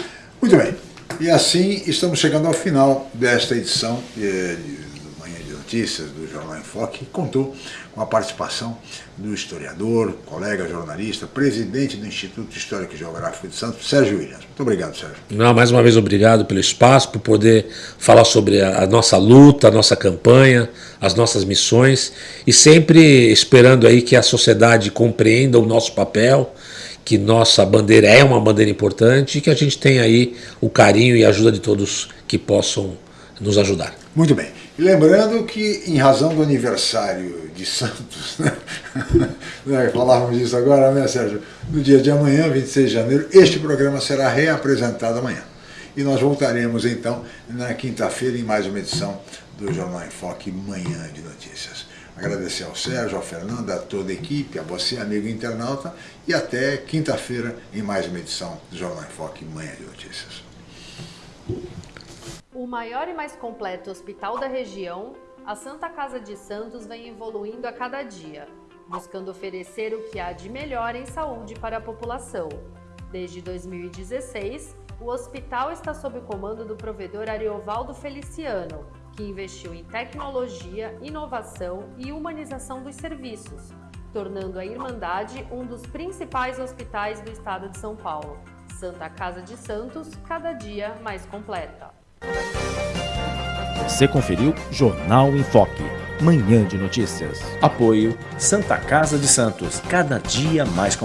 Muito bem. E assim estamos chegando ao final desta edição eh, de Manhã de Notícias do Jornal em Foque, que contou com a participação do historiador, colega jornalista, presidente do Instituto Histórico e Geográfico de Santos, Sérgio Williams. Muito obrigado, Sérgio. Não, mais uma vez obrigado pelo espaço, por poder falar sobre a, a nossa luta, a nossa campanha, as nossas missões e sempre esperando aí que a sociedade compreenda o nosso papel, que nossa bandeira é uma bandeira importante e que a gente tenha aí o carinho e a ajuda de todos que possam nos ajudar. Muito bem. Lembrando que, em razão do aniversário de Santos, né? né falávamos disso agora, né, Sérgio? No dia de amanhã, 26 de janeiro, este programa será reapresentado amanhã. E nós voltaremos, então, na quinta-feira, em mais uma edição do Jornal em Foque Manhã de Notícias. Agradecer ao Sérgio, ao Fernando, a toda a equipe, a você, amigo internauta, e até quinta-feira, em mais uma edição do Jornal em Foque Manhã de Notícias. O maior e mais completo hospital da região, a Santa Casa de Santos vem evoluindo a cada dia, buscando oferecer o que há de melhor em saúde para a população. Desde 2016, o hospital está sob o comando do provedor Ariovaldo Feliciano, que investiu em tecnologia, inovação e humanização dos serviços, tornando a Irmandade um dos principais hospitais do estado de São Paulo. Santa Casa de Santos, cada dia mais completa. Você conferiu Jornal em Foque, manhã de notícias. Apoio Santa Casa de Santos, cada dia mais completa.